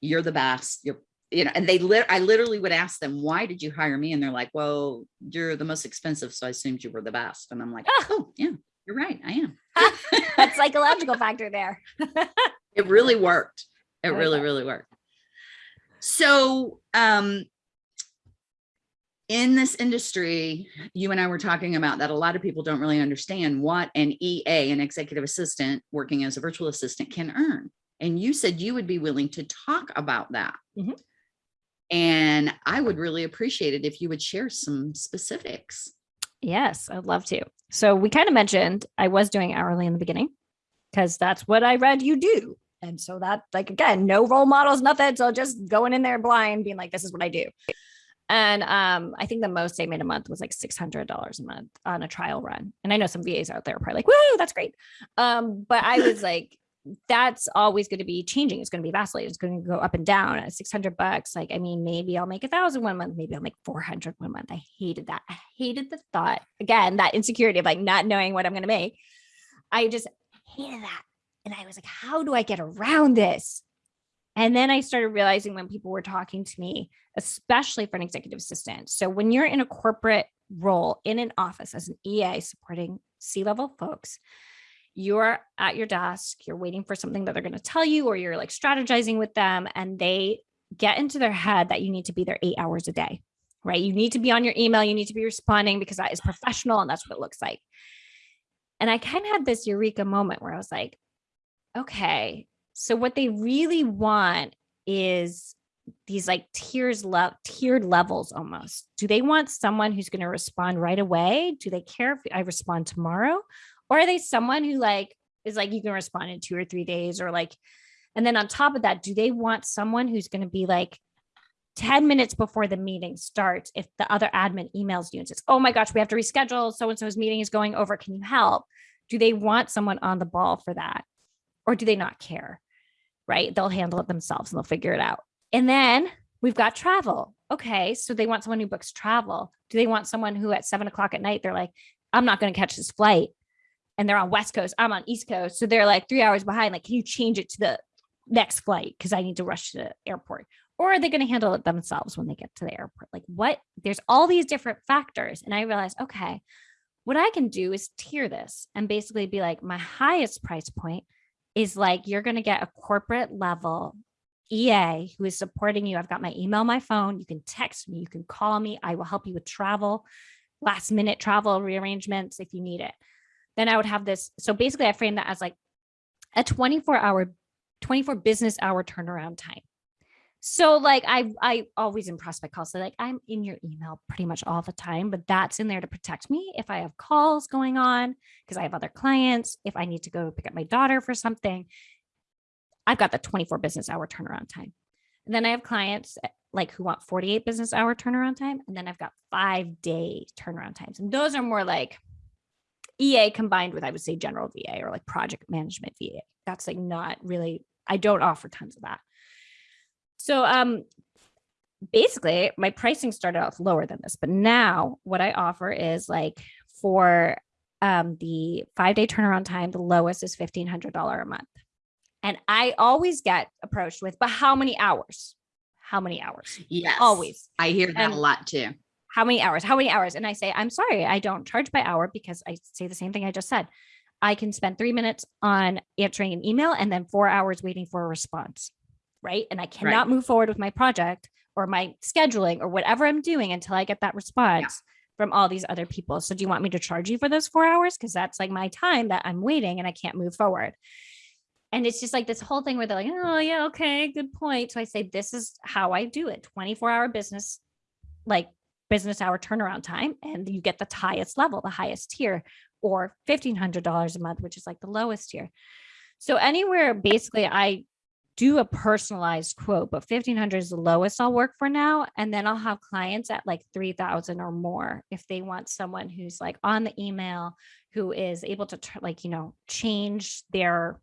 You're the best. You're, you know, and they lit, I literally would ask them, why did you hire me? And they're like, well, you're the most expensive. So I assumed you were the best. And I'm like, oh yeah, you're right. I am. that psychological factor there. it really worked. It really, really worked. So, um, in this industry, you and I were talking about that a lot of people don't really understand what an EA, an executive assistant working as a virtual assistant can earn. And you said you would be willing to talk about that. Mhm. And I would really appreciate it if you would share some specifics. Yes, I'd love to. So we kind of mentioned I was doing hourly in the beginning because that's what I read you do. And so that, like, again, no role models, nothing. So just going in there blind, being like, this is what I do. And um, I think the most they made a month was like $600 a month on a trial run. And I know some VAs out there are probably like, woo, that's great. Um, but I was like, that's always going to be changing. It's going to be vacillating. It's going to go up and down at 600 bucks. Like, I mean, maybe I'll make a thousand one month. Maybe I'll make 400 one month. I hated that. I hated the thought again, that insecurity of like not knowing what I'm going to make. I just hated that. And I was like, how do I get around this? And then I started realizing when people were talking to me, especially for an executive assistant. So when you're in a corporate role in an office as an EA supporting C-level folks, you're at your desk, you're waiting for something that they're going to tell you, or you're like strategizing with them, and they get into their head that you need to be there eight hours a day, right? You need to be on your email, you need to be responding because that is professional and that's what it looks like. And I kind of had this eureka moment where I was like, okay, so what they really want is these like tiers love tiered levels almost. Do they want someone who's going to respond right away? Do they care if I respond tomorrow? Or are they someone who like is like you can respond in two or three days or like and then on top of that, do they want someone who's going to be like 10 minutes before the meeting starts if the other admin emails you and says, "Oh my gosh, we have to reschedule so and so's meeting is going over, can you help?" Do they want someone on the ball for that? Or do they not care? Right? They'll handle it themselves and they'll figure it out. And then we've got travel. Okay. So they want someone who books travel. Do they want someone who at seven o'clock at night, they're like, I'm not going to catch this flight. And they're on West Coast. I'm on East Coast. So they're like three hours behind. Like, can you change it to the next flight? Because I need to rush to the airport. Or are they going to handle it themselves when they get to the airport? Like, what? There's all these different factors. And I realized, okay, what I can do is tier this and basically be like, my highest price point is like, you're going to get a corporate level EA who is supporting you. I've got my email, my phone. You can text me, you can call me. I will help you with travel, last minute travel rearrangements if you need it. Then I would have this. So basically, I frame that as like a 24 hour, 24 business hour turnaround time. So like I I always in prospect calls say like I'm in your email pretty much all the time, but that's in there to protect me if I have calls going on because I have other clients, if I need to go pick up my daughter for something. I've got the 24 business hour turnaround time. And then I have clients eh, like who want 48 business hour turnaround time. And then I've got five day turnaround times. And those are more like EA combined with, I would say, general VA or like project management VA. That's like not really, I don't offer tons of that. So um basically my pricing started off lower than this, but now what I offer is like for um the five day turnaround time, the lowest is $1,500 a month. And I always get approached with, but how many hours? How many hours? Yes. Always. I hear that And- a lot too. How many hours? How many hours? And I say, I'm sorry, I don't charge by hour because I say the same thing I just said. I can spend three minutes on answering an email and then four hours waiting for a response. Right. And I cannot move forward with my project or my scheduling or whatever I'm doing until I get that response from all these other people. So do you want me to charge you for those four hours? Because that's like my time that I'm waiting and I can't move forward. And it's just like this whole thing where they're like, oh, yeah, okay, good point. So I say, this is how I do it 24 hour business, like business hour turnaround time. And you get the highest level, the highest tier, or $1,500 a month, which is like the lowest tier. So anywhere basically, I do a personalized quote, but 1500 is the lowest I'll work for now. And then I'll have clients at like 3000 or more if they want someone who's like on the email, who is able to like, you know, change their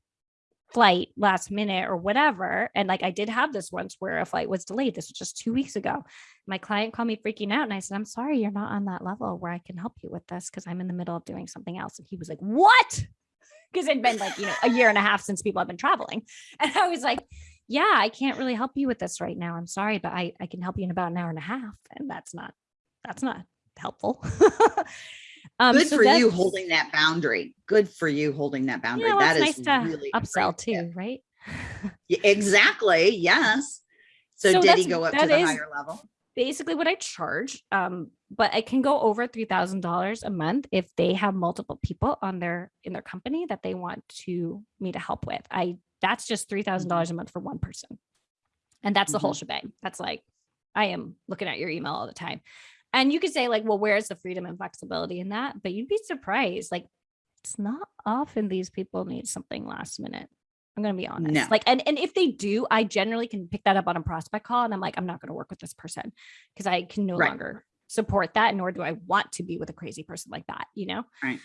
flight last minute or whatever. And like I did have this once where a flight was delayed. This was just two weeks ago. My client called me freaking out and I said, I'm sorry, you're not on that level where I can help you with this because I'm in the middle of doing something else. And he was like, What? Because it'd been like, you know, a year and a half since people have been traveling. And I was like, yeah, I can't really help you with this right now. I'm sorry, but I, I can help you in about an hour and a half. And that's not, that's not helpful. um, Good so for you holding that boundary. Good for you holding that boundary. You know, that it's nice to really upsell great tip. too, right? Exactly. Yes. So, So did he go up to the is- higher level? Basically what I charge. Um, but I can go over three thousand dollars a month if they have multiple people on their in their company that they want to me to help with. I that's just three thousand dollars a month for one person, and that's the whole shebang. That's like I am looking at your email all the time, and you could say like, well, where's the freedom and flexibility in that? But you'd be surprised. Like, it's not often these people need something last minute. I'm gonna be honest. No. Like, and and if they do, I generally can pick that up on a prospect call, and I'm like, I'm not gonna work with this person because I can no Right. longer support that, nor do I want to be with a crazy person like that, you know? Right.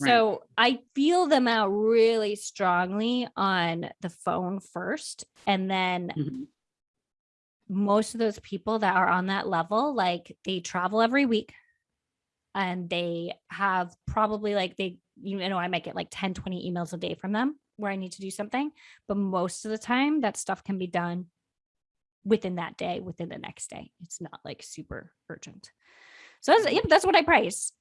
Right. So I feel them out really strongly on the phone first. And then Mhm. most of those people that are on that level, like they travel every week and they have probably like they, you know, I might get like 10, 20 emails a day from them where I need to do something. But most of the time, that stuff can be done within that day, within the next day. It's not like super urgent. So that's, mm. yep, that's what I price.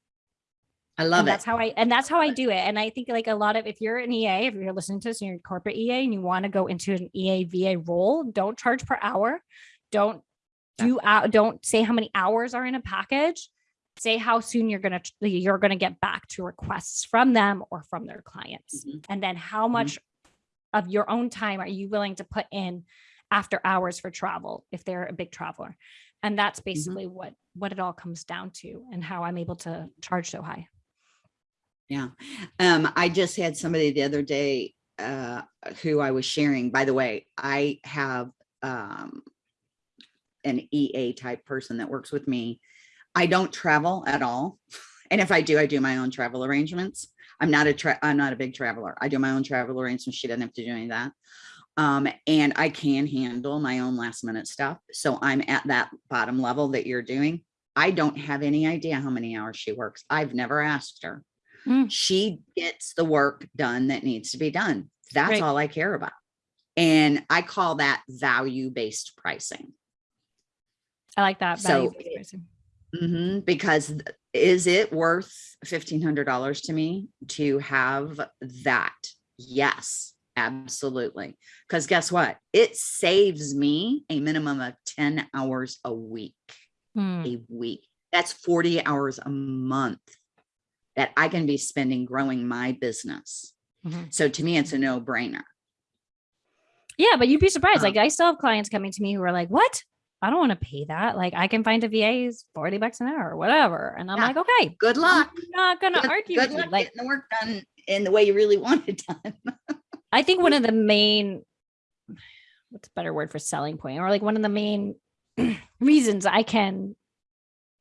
I love and it. that's how I and that's how I do it. And I think like a lot of if you're an EA, if you're listening to this and you're a corporate EA and you want to go into an EA VA role, don't charge per hour. Don't do out don't say how many hours are in a package. Say how soon you're gonna you're gonna get back to requests from them or from their clients. Mhm. And then how much of your own time are you willing to put in after hours for travel if they're a big traveler? And that's basically what what it all comes down to and how I'm able to charge so high. Yeah. Um, I just had somebody the other day uh who I was sharing. By the way, I have um an EA type person that works with me. I don't travel at all. And if I do, I do my own travel arrangements. I'm not a tra- I'm not a big traveler. I do my own travel arrangements. She doesn't have to do any of that. Um, and I can handle my own last minute stuff. So I'm at that bottom level that you're doing. I don't have any idea how many hours she works. I've never asked her Mm. she gets the work done that needs to be done. That's Right. all I care about. And I call that value-based pricing. I like that. So value-based it- Mhm, Because is it worth fifteen hundred dollars to me to have that? Yes, absolutely. Because guess what? It saves me a minimum of ten hours a week. Hmm. A week. That's forty hours a month that I can be spending growing my business. Mhm. So to me, it's a no brainer. Yeah, but you'd be surprised. Um, Like I still have clients coming to me who are like, "What? I don't want to pay that. Like I can find a VA's forty bucks an hour or whatever." And I'm Yeah. like, "Okay, Good luck. I'm not gonna argue good with you." luck Like getting the work done in the way you really want it done. I think one of the main, what's a better word for selling point, or like one of the main reasons I can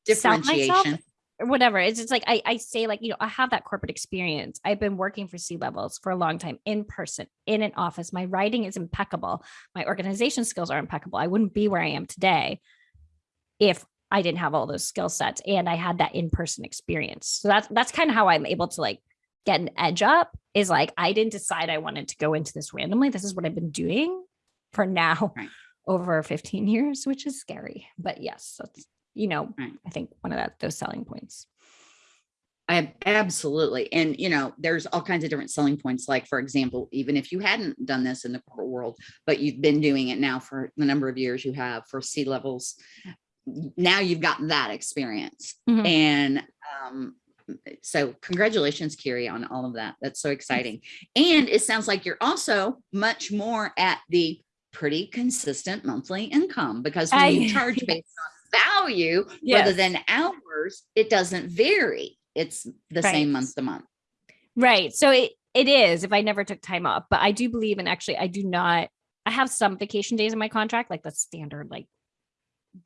sell myself Differentiation. or whatever. It's just like I, I say, like, you know, I have that corporate experience. I've been working for C levels for a long time in person, in an office. My writing is impeccable. My organization skills are impeccable. I wouldn't be where I am today if I didn't have all those skill sets and I had that in-person experience. So that's that's kind of how I'm able to like get an edge up is like I didn't decide I wanted to go into this randomly. This is what I've been doing for now Right. over 15 years, which is scary. But yes, that's you know, Right. I think one of that those selling points. I absolutely. And you know, there's all kinds of different selling points. Like, for example, even if you hadn't done this in the corporate world, but you've been doing it now for the number of years you have for C levels, now you've gotten that experience. Mhm. And um, so congratulations, Kiri, on all of that. That's so exciting. And it sounds like you're also much more at the pretty consistent monthly income because you I- charge based on value rather than hours, it doesn't vary. It's the same month to month. Right. So it it is if I never took time off, but I do believe and actually I do not I have some vacation days in my contract, like the standard like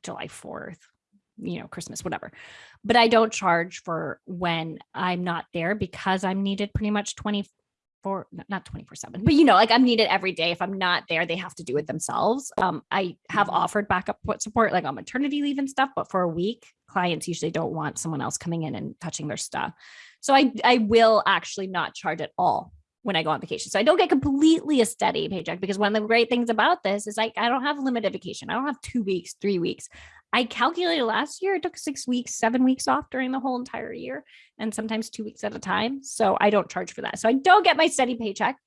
July 4th, you know, Christmas, whatever. But I don't charge for when I'm not there because I'm needed pretty much 24 not 24 7 but you know like i'm needed every day if i'm not there they have to do it themselves um i have Mhm. offered backup support- support like on maternity leave and stuff but for a week clients usually don't want someone else coming in and touching their stuff so I I will actually not charge at all when I go on vacation. So I don't get completely a steady paycheck because one of the great things about this is like I don't have limited vacation. I don't have two weeks, three weeks. I calculated last year, it took six weeks, seven weeks off during the whole entire year, and sometimes two weeks at a time. So I don't charge for that. So I don't get my steady paycheck,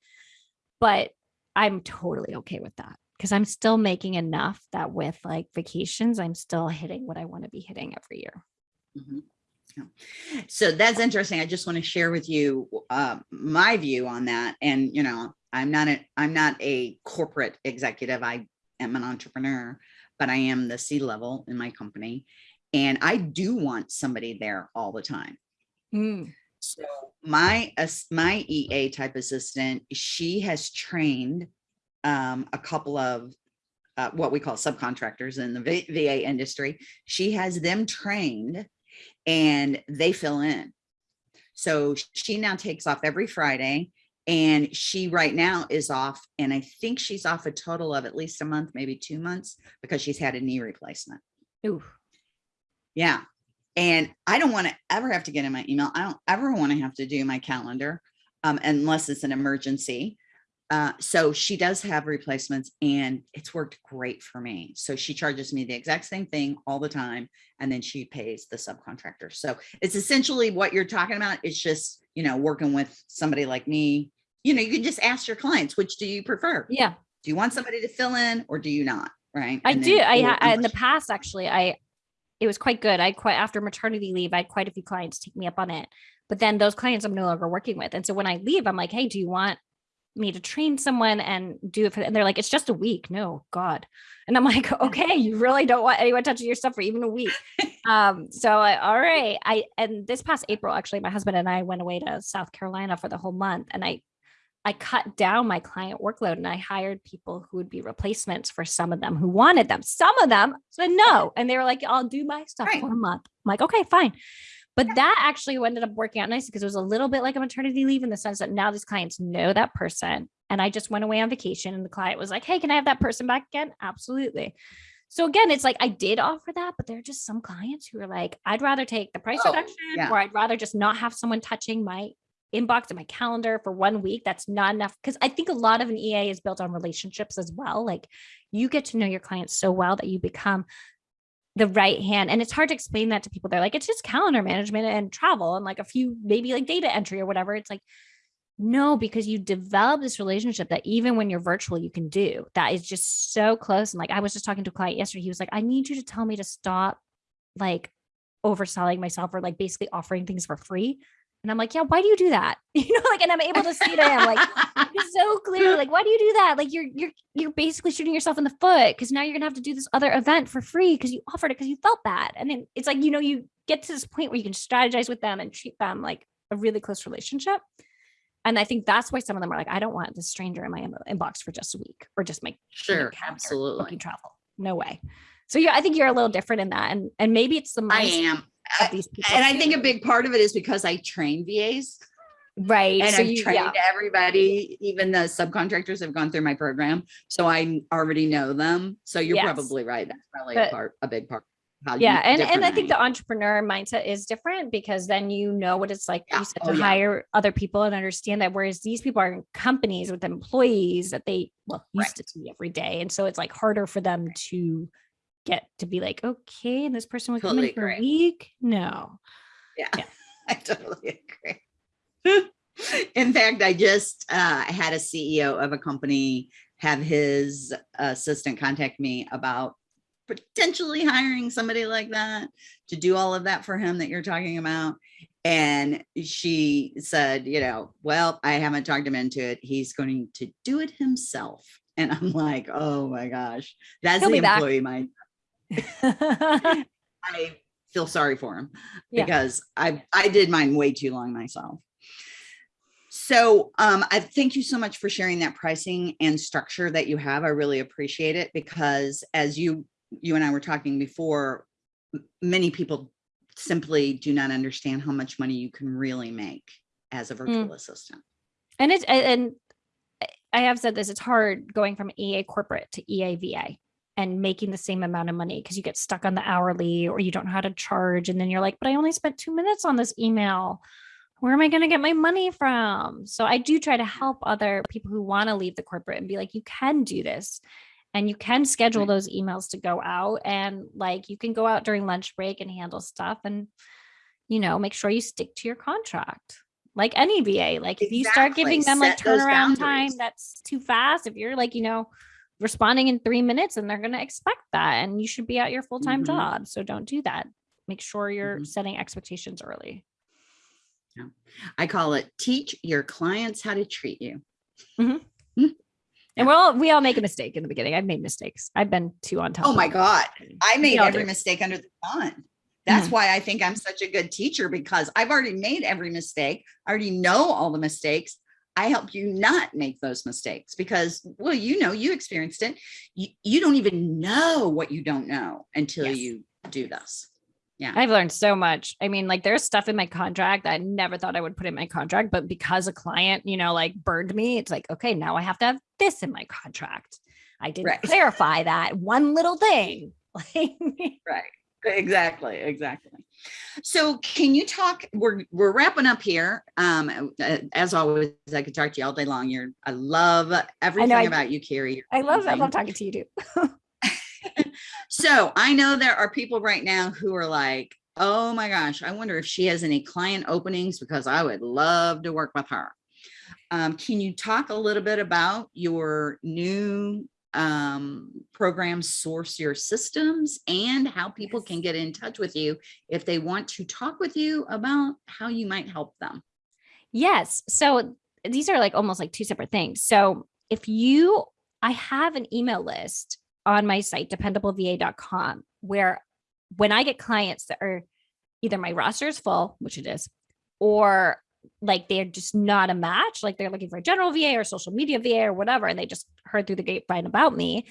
but I'm totally okay with that because I'm still making enough that with like vacations, I'm still hitting what I want to be hitting every year. Mhm. Yeah. So that's interesting. I just want to share with you uh, my view on that. And you know, I'm not a I'm not a corporate executive. I am an entrepreneur, but I am the C level in my company, and I do want somebody there all the time. Mm, So my ass- my EA type assistant, she has trained um, a couple of uh, what we call subcontractors in the V- VA industry. She has them trained and they fill in. So she now takes off every Friday and she right now is off and I think she's off a total of at least a month, maybe two months because she's had a knee replacement. ooh, Yeah. And I don't want to ever have to get in my email. I don't ever want to have to do my calendar um, unless it's an emergency. Uh, so she does have replacements and it's worked great for me. So she charges me the exact same thing all the time. And then she pays the subcontractor. So it's essentially what you're talking about. It's just, you know, working with somebody like me. You know, you can just ask your clients, which do you prefer? yeah. Do you want somebody to fill in or do you not? Right. I And do. then- I, in the past, actually, I it was quite good. I quite after maternity leave, I had quite a few clients take me up on it. But then those clients I'm no longer working with, and so when I leave, I'm like, hey, do you want me to train someone and do it for? And they're like, it's just a week. No, God. And I'm like, okay, you really don't want anyone touching your stuff for even a week. um, so I, all right. I and this past April, actually, my husband and I went away to South Carolina for the whole month, and I I cut down my client workload and I hired people who would be replacements for some of them who wanted them. Some of them said no. And they were like, I'll do my stuff Right. for a month. I'm like, okay, fine. But that actually ended up working out nicely because it was a little bit like a maternity leave in the sense that now these clients know that person. And I just went away on vacation and the client was like, hey, can I have that person back again? Absolutely. So again, it's like I did offer that, but there are just some clients who are like, I'd rather take the price Oh, reduction yeah. or I'd rather just not have someone touching my inbox and my calendar for one week. That's not enough. Cause I think a lot of an EA is built on relationships as well. Like you get to know your clients so well that you become the right hand. And it's hard to explain that to people. They're like, it's just calendar management and travel and like a few, maybe like data entry or whatever. It's like, no, because you develop this relationship that even when you're virtual, you can do that is just so close. And like I was just talking to a client yesterday. He was like, I need you to tell me to stop like overselling myself or like basically offering things for free. And I'm like, yeah, why do you do that? You know, like, and I'm able to say to him, like, so clearly, like, why do you do that? Like, you're you're you're basically shooting yourself in the foot because now you're gonna have to do this other event for free because you offered it because you felt bad. And then it's like, you know, you get to this point where you can strategize with them and treat them like a really close relationship. And I think that's why some of them are like, I don't want this stranger in my inbox for just a week or just my Sure, absolutely. booking travel. No way. So yeah, I think you're a little different in that. And and maybe it's the I am. Of these people. And I think a big part of it is because I train VAs right. and so I've you, trained yeah. everybody, even the subcontractors have gone through my program. So I already know them. So you're Yes. probably right. That's probably But- a part, a big part. Yeah and and i think the entrepreneur mindset is different because then you know what it's like Yeah. you said Oh, to yeah. hire other people and understand that whereas these people are in companies with employees that they well used to see every day and so it's like harder for them to get to be like okay and this person would come Totally in for a week no Yeah, Yeah. I totally agree. In fact, I just uh, had a CEO of a company have his assistant contact me about potentially hiring somebody like that to do all of that for him that you're talking about. And she said, you know, well, I haven't talked him into it. He's going to do it himself. And I'm like, oh my gosh, that's He'll the be back. employee mind. I feel sorry for him Yeah. because I I did mine way too long myself. So um, I thank you so much for sharing that pricing and structure that you have. I really appreciate it because as you you and I were talking before, many people simply do not understand how much money you can really make as a virtual assistant. and it's and- I have said this, it's hard going from EA corporate to E EAVA and making the same amount of money because you get stuck on the hourly or you don't know how to charge. And then you're like, but I only spent two minutes on this email. where am I going to get my money from? So I do try to help other people who want to leave the corporate and be like, you can do this and you can schedule those emails to go out and like you can go out during lunch break and handle stuff and you know make sure you stick to your contract like any va like if you start giving them like Set those turnaround time that's too fast if you're like you know responding in three minutes and they're going to expect that and you should be at your full-time Mhm. job so don't do that make sure you're Mhm. setting expectations early I call it teach your clients how to treat you. and we're all we all make a mistake in the beginning i've made mistakes i've been too on top Oh my. God. I made every do. mistake under the sun. That's Mhm. why I think I'm such a good teacher because I've already made every mistake. I already know all the mistakes. I help you not make those mistakes because, well, you know, you experienced it. You, you don't even know what you don't know until Yes. you do this. Yeah. I've learned so much. I mean, like there's stuff in my contract that I never thought I would put in my contract, but because a client, you know, like burned me, it's like, okay, now I have to have this in my contract. I didn't Right. clarify that one little thing. Right. Exactly. Exactly. So can you talk? We're we're wrapping up here. Um, uh, as always, I could talk to you all day long. You're I love everything I- about you, Carrie. I love I love talking to you too. So I know there are people right now who are like, oh my gosh, I wonder if she has any client openings because I would love to work with her. Um, can you talk a little bit about your new um, program, Source Your Systems, and how people can get in touch with you if they want to talk with you about how you might help them? Yes. So these are like almost like two separate things. So if you, I have an email list on my site, dependableva.com, where when I get clients that are either my roster is full, which it is, or like they're just not a match, like they're looking for a general VA or social media VA or whatever, and they just heard through the grapevine about me.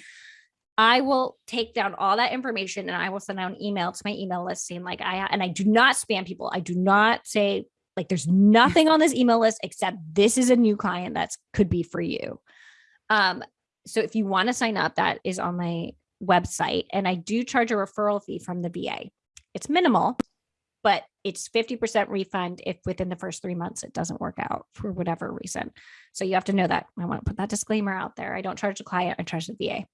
I will take down all that information and I will send out an email to my email list saying like I and I do not spam people. I do not say like there's nothing on this email list except this is a new client that could be for you. Um, so if you want to sign up, that is on my website, and I do charge a referral fee from the VA. It's minimal, but it's 50% refund if within the first three months it doesn't work out for whatever reason. So you have to know that. I want to put that disclaimer out there. I don't charge the client, I charge the VA.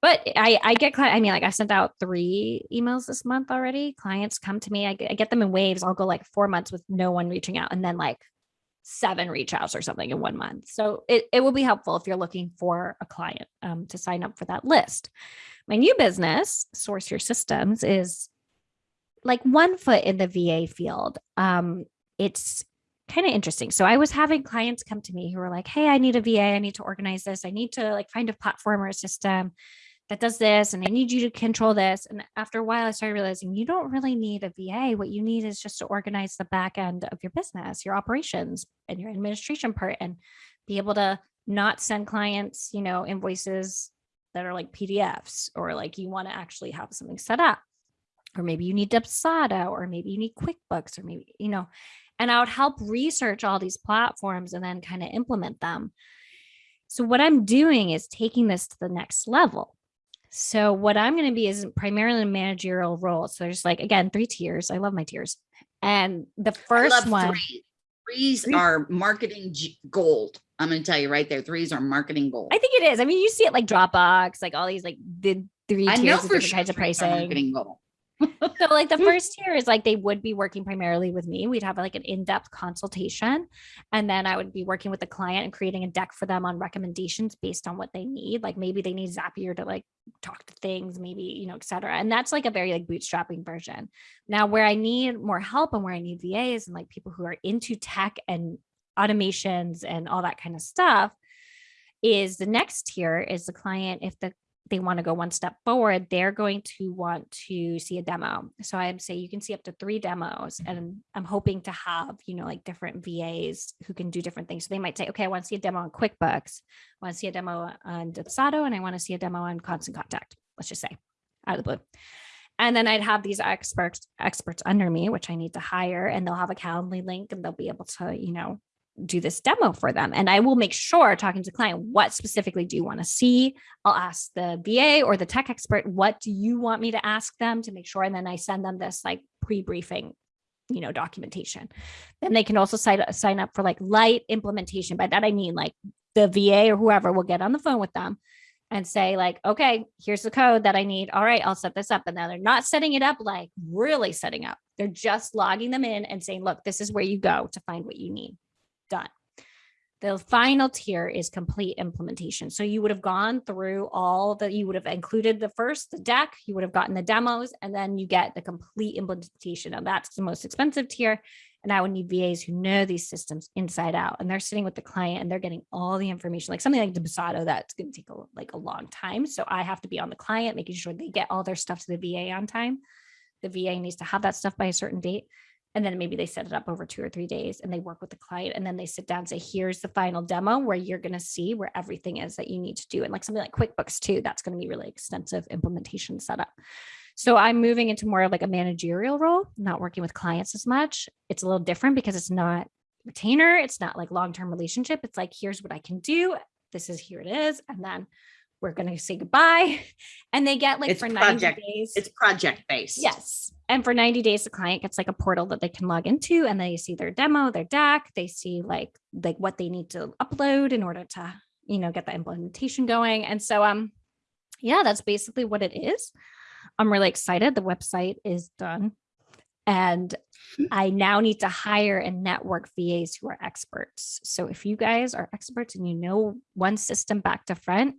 But I, I get. I mean, like I sent out three emails this month already. Clients come to me. I get, I get them in waves. I'll go like four months with no one reaching out, and then like seven reach outs or something in one month. So it, it will be helpful if you're looking for a client um, to sign up for that list. My new business, Source Your Systems, is like one foot in the VA field. Um, it's kind of interesting. So I was having clients come to me who were like, "Hey, I need a VA. I need to organize this. I need to like find a platform or a system that does this, and I need you to control this." And after a while, I started realizing you don't really need a VA. What you need is just to organize the back end of your business, your operations, and your administration part, and be able to not send clients, you know, invoices that are like PDFs, or like you want to actually have something set up or maybe you need Dubsado, or maybe you need QuickBooks, or maybe, you know, and I would help research all these platforms and then kind of implement them. So, what I'm doing is taking this to the next level. So, what I'm going to be is primarily a managerial role. So, there's like, again, three tiers. I love my tiers. And the first one, Threes, threes Threes- are marketing gold. I'm going to tell you right there. Threes are marketing gold. I think it is. I mean, you see it like Dropbox, like all these like the three I know tiers of for different sure kinds of pricing. marketing gold. So like the mm. first tier is like they would be working primarily with me. We'd have like an in-depth consultation and then i would be working with the client and creating a deck for them on recommendations based on what they need. Like maybe they need zapier to like talk to things maybe you know etc. and that's like a very like bootstrapping version. Now where i need more help and where i need vas and like people who are into tech and automations and all that kind of stuff is the next tier is the client. If the they want to go one step forward, they're going to want to see a demo. So I'd say you can see up to three demos. And I'm hoping to have, you know, like different VAs who can do different things. So they might say, okay, I want to see a demo on QuickBooks, I want to see a demo on Dubsado, and I want to see a demo on Constant Contact. Let's just say out of the blue. And then I'd have these experts experts under me, which I need to hire, and they'll have a Calendly link and they'll be able to, you know, do this demo for them. And I will make sure talking to the client, what specifically do you want to see? I'll ask the VA or the tech expert, what do you want me to ask them to make sure? And then I send them this like pre-briefing, you know, documentation. Then they can also sign sign up for like light implementation. By that I mean like the VA or whoever will get on the phone with them and say like, okay, here's the code that I need. All right, I'll set this up. And now they're not setting it up like really setting up. They're just logging them in and saying, look, this is where you go to find what you need. Done. The final tier is complete implementation. So you would have gone through all that you would have included the first, the deck, you would have gotten the demos, and then you get the complete implementation. And that's the most expensive tier. And I would need VAs who know these systems inside out and they're sitting with the client and they're getting all the information, like something like Dubsado, that's going to take a, like a long time. So I have to be on the client, making sure they get all their stuff to the VA on time. The VA needs to have that stuff by a certain date and then maybe they set it up over two or three days and they work with the client and then they sit down and say here's the final demo where you're going to see where everything is that you need to do and like something like quickbooks too that's going to be really extensive implementation setup. So i'm moving into more of like a managerial role not working with clients as much. It's a little different because it's not retainer it's not like long-term relationship. It's like here's what i can do. This is here it is and then we're going to say goodbye. And they get like It's for project- 90 days. It's project based. Yes. And for 90 days, the client gets like a portal that they can log into and they see their demo, their deck, they see like like what they need to upload in order to, you know, get the implementation going. And so um yeah, that's basically what it is. I'm really excited. The website is done. And I now need to hire and network VAs who are experts. So if you guys are experts and you know one system back to front,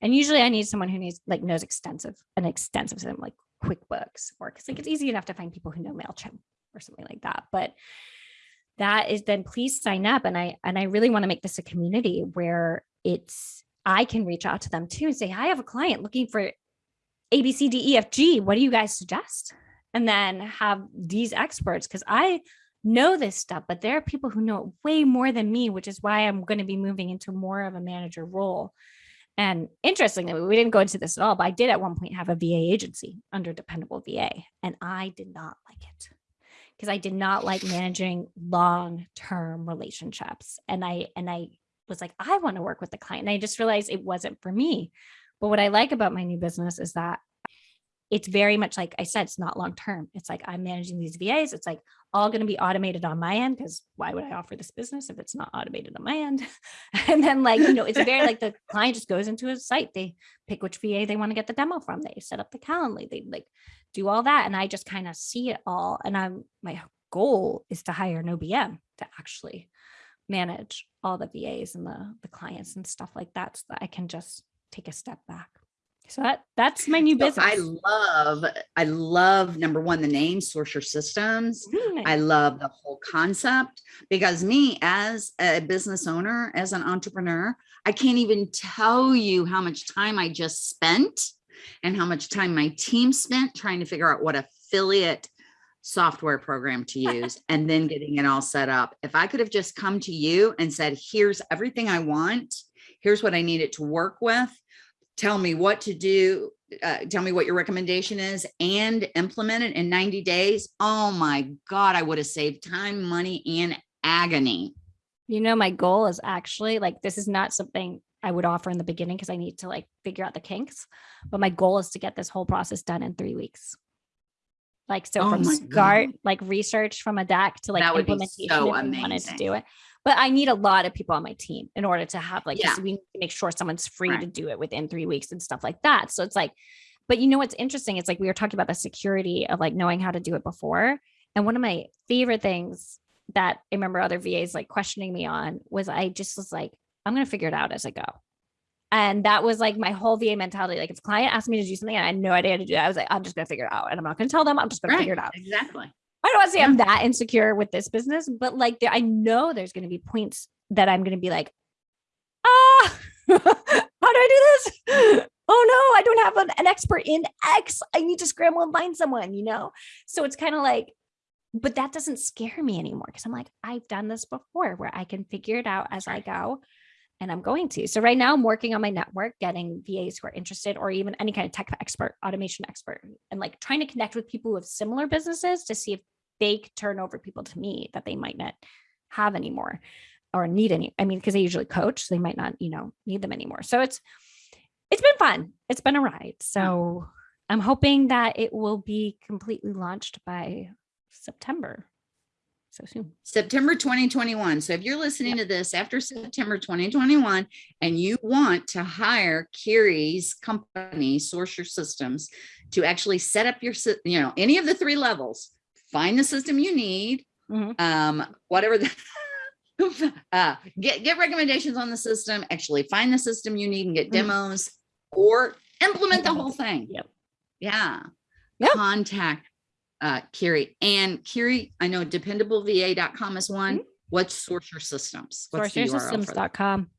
and usually I need someone who needs like knows extensive, an extensive system like QuickBooks or because like it's easy enough to find people who know MailChimp or something like that. But that is then please sign up. And I and I really want to make this a community where it's I can reach out to them too and say, I have a client looking for A, B, C, D, E, F, G. What do you guys suggest? And then have these experts because I know this stuff, but there are people who know it way more than me, which is why I'm going to be moving into more of a manager role. And interestingly, we didn't go into this at all, but I did at one point have a VA agency under Dependable VA, and I did not like it because I did not like managing long-term relationships. And I and I was like, I want to work with the client. And I just realized it wasn't for me. But what I like about my new business is that it's very much like I said, it's not long term. It's like I'm managing these VAs. It's like all going to be automated on my end because why would I offer this business if it's not automated on my end? and then like, you know, it's very like the client just goes into a site, they pick which VA they want to get the demo from, they set up the Calendly, they like do all that. And I just kind of see it all. And I'm my goal is to hire an OBM to actually manage all the VAs and the, the clients and stuff like that so that I can just take a step back. So that that's my new So business. I love, I love number one, the name Source Your Systems. Mm, I love the whole concept because me as a business owner, as an entrepreneur, I can't even tell you how much time I just spent and how much time my team spent trying to figure out what affiliate software program to use and then getting it all set up. If I could have just come to you and said, here's everything I want, here's what I need it to work with, tell me what to do, uh, tell me what your recommendation is and implement it in 90 days. Oh my God, I would have saved time, money, and agony. You know, my goal is actually like this is not something I would offer in the beginning because I need to like figure out the kinks. But my goal is to get this whole process done in three weeks. Like so Oh from start, like research from a deck to like That would be implementation so if we wanted to amazing. do it. But I need a lot of people on my team in order to have like Yeah. we need to make sure someone's free to do it within three weeks and stuff like that. So it's like, but you know what's interesting? It's like we were talking about the security of like knowing how to do it before. And one of my favorite things that I remember other VAs like questioning me on was I just was like, I'm gonna figure it out as I go. And that was like my whole VA mentality. Like if a client asked me to do something and I had no idea how to do it, I was like, I'm just gonna figure it out. And I'm not gonna tell them, I'm just gonna Right, figure it out. exactly. I don't want to say I'm that insecure with this business, but like there, I know there's going to be points that I'm going to be like, ah, how do I do this? Oh no, I don't have an, an expert in X. I need to scramble and find someone, you know? So it's kind of like, but that doesn't scare me anymore because I'm like, I've done this before where I can figure it out as I go. And I'm going to. So right now I'm working on my network, getting VAs who are interested or even any kind of tech expert, automation expert, and like trying to connect with people who have similar businesses to see if they turn over people to me that they might not have anymore or need any. I mean, because they usually coach, so they might not, you know, need them anymore. So it's it's been fun. It's been a ride. So I'm hoping that it will be completely launched by September. so soon. September 2021. So if you're listening to this after September 2021 and you want to hire Kiri's company, Source Your Systems, to actually set up your, you know, any of the three levels, find the system you need, Mhm. um, whatever the, uh, get, get recommendations on the system, actually find the system you need and get Mhm. demos or implement the whole thing. Yep. Yeah. Yep. Contact uh Kiri and Kiri, I know dependableVA.com is one. What's Source Your Systems? What's the URL for that? Sourceyoursystems.com.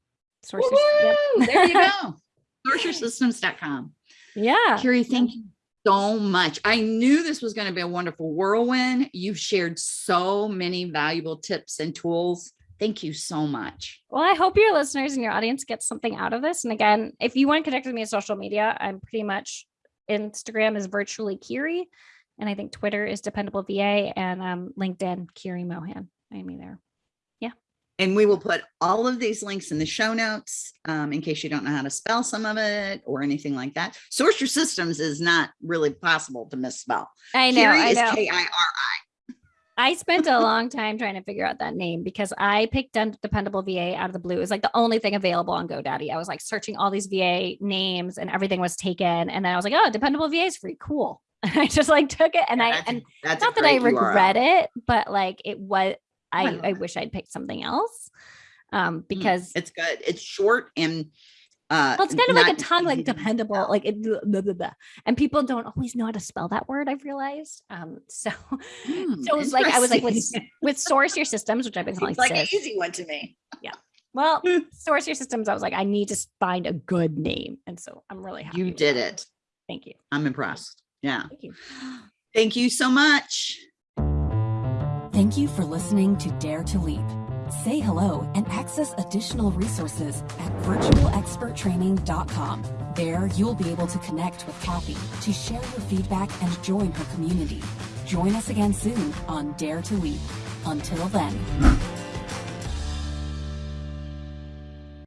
Sources. Yep. There you go. SourceYourSystems.com. Yeah. Kiri, thank you so much. I knew this was going to be a wonderful whirlwind. You've shared so many valuable tips and tools. Thank you so much. Well, I hope your listeners and your audience get something out of this. And again, if you want to connect with me on social media, I'm pretty much Instagram is virtually Kiri, and I think Twitter is dependable VA, and um, LinkedIn Kiri Mohan. I me there. And we will put all of these links in the show notes um, in case you don't know how to spell some of it or anything like that. Source Your Systems is not really possible to misspell. I know. Kiri I is know. K-I-R-I. I spent a long time trying to figure out that name because I picked Dependable VA out of the blue. It was like the only thing available on GoDaddy. I was like searching all these VA names and everything was taken. And then I was like, oh, Dependable VA is free. Cool. And I just like took it and I, That's and that's not that I great URL. regret it, but like it was, I, I wish I'd picked something else. Um, Mm, because It's good. It's short and uh well, it's kind of like a tongue, like dependable, like it, blah, blah, blah. and people don't always know how to spell that word. I've realized. Um, so, Hmm, so it was like I was like with with source your systems, which I've been calling like an easy one to me. Yeah. Well, source your systems. I was like, I need to find a good name, and so I'm really happy. You did it. Thank you. I'm impressed. Yeah. Thank you. Thank you so much. Thank you for listening to Dare to Leap. Say hello and access additional resources at virtualexperttraining.com. There, you'll be able to connect with Kathy to share your feedback and join her community. Join us again soon on Dare to Leap. Until then.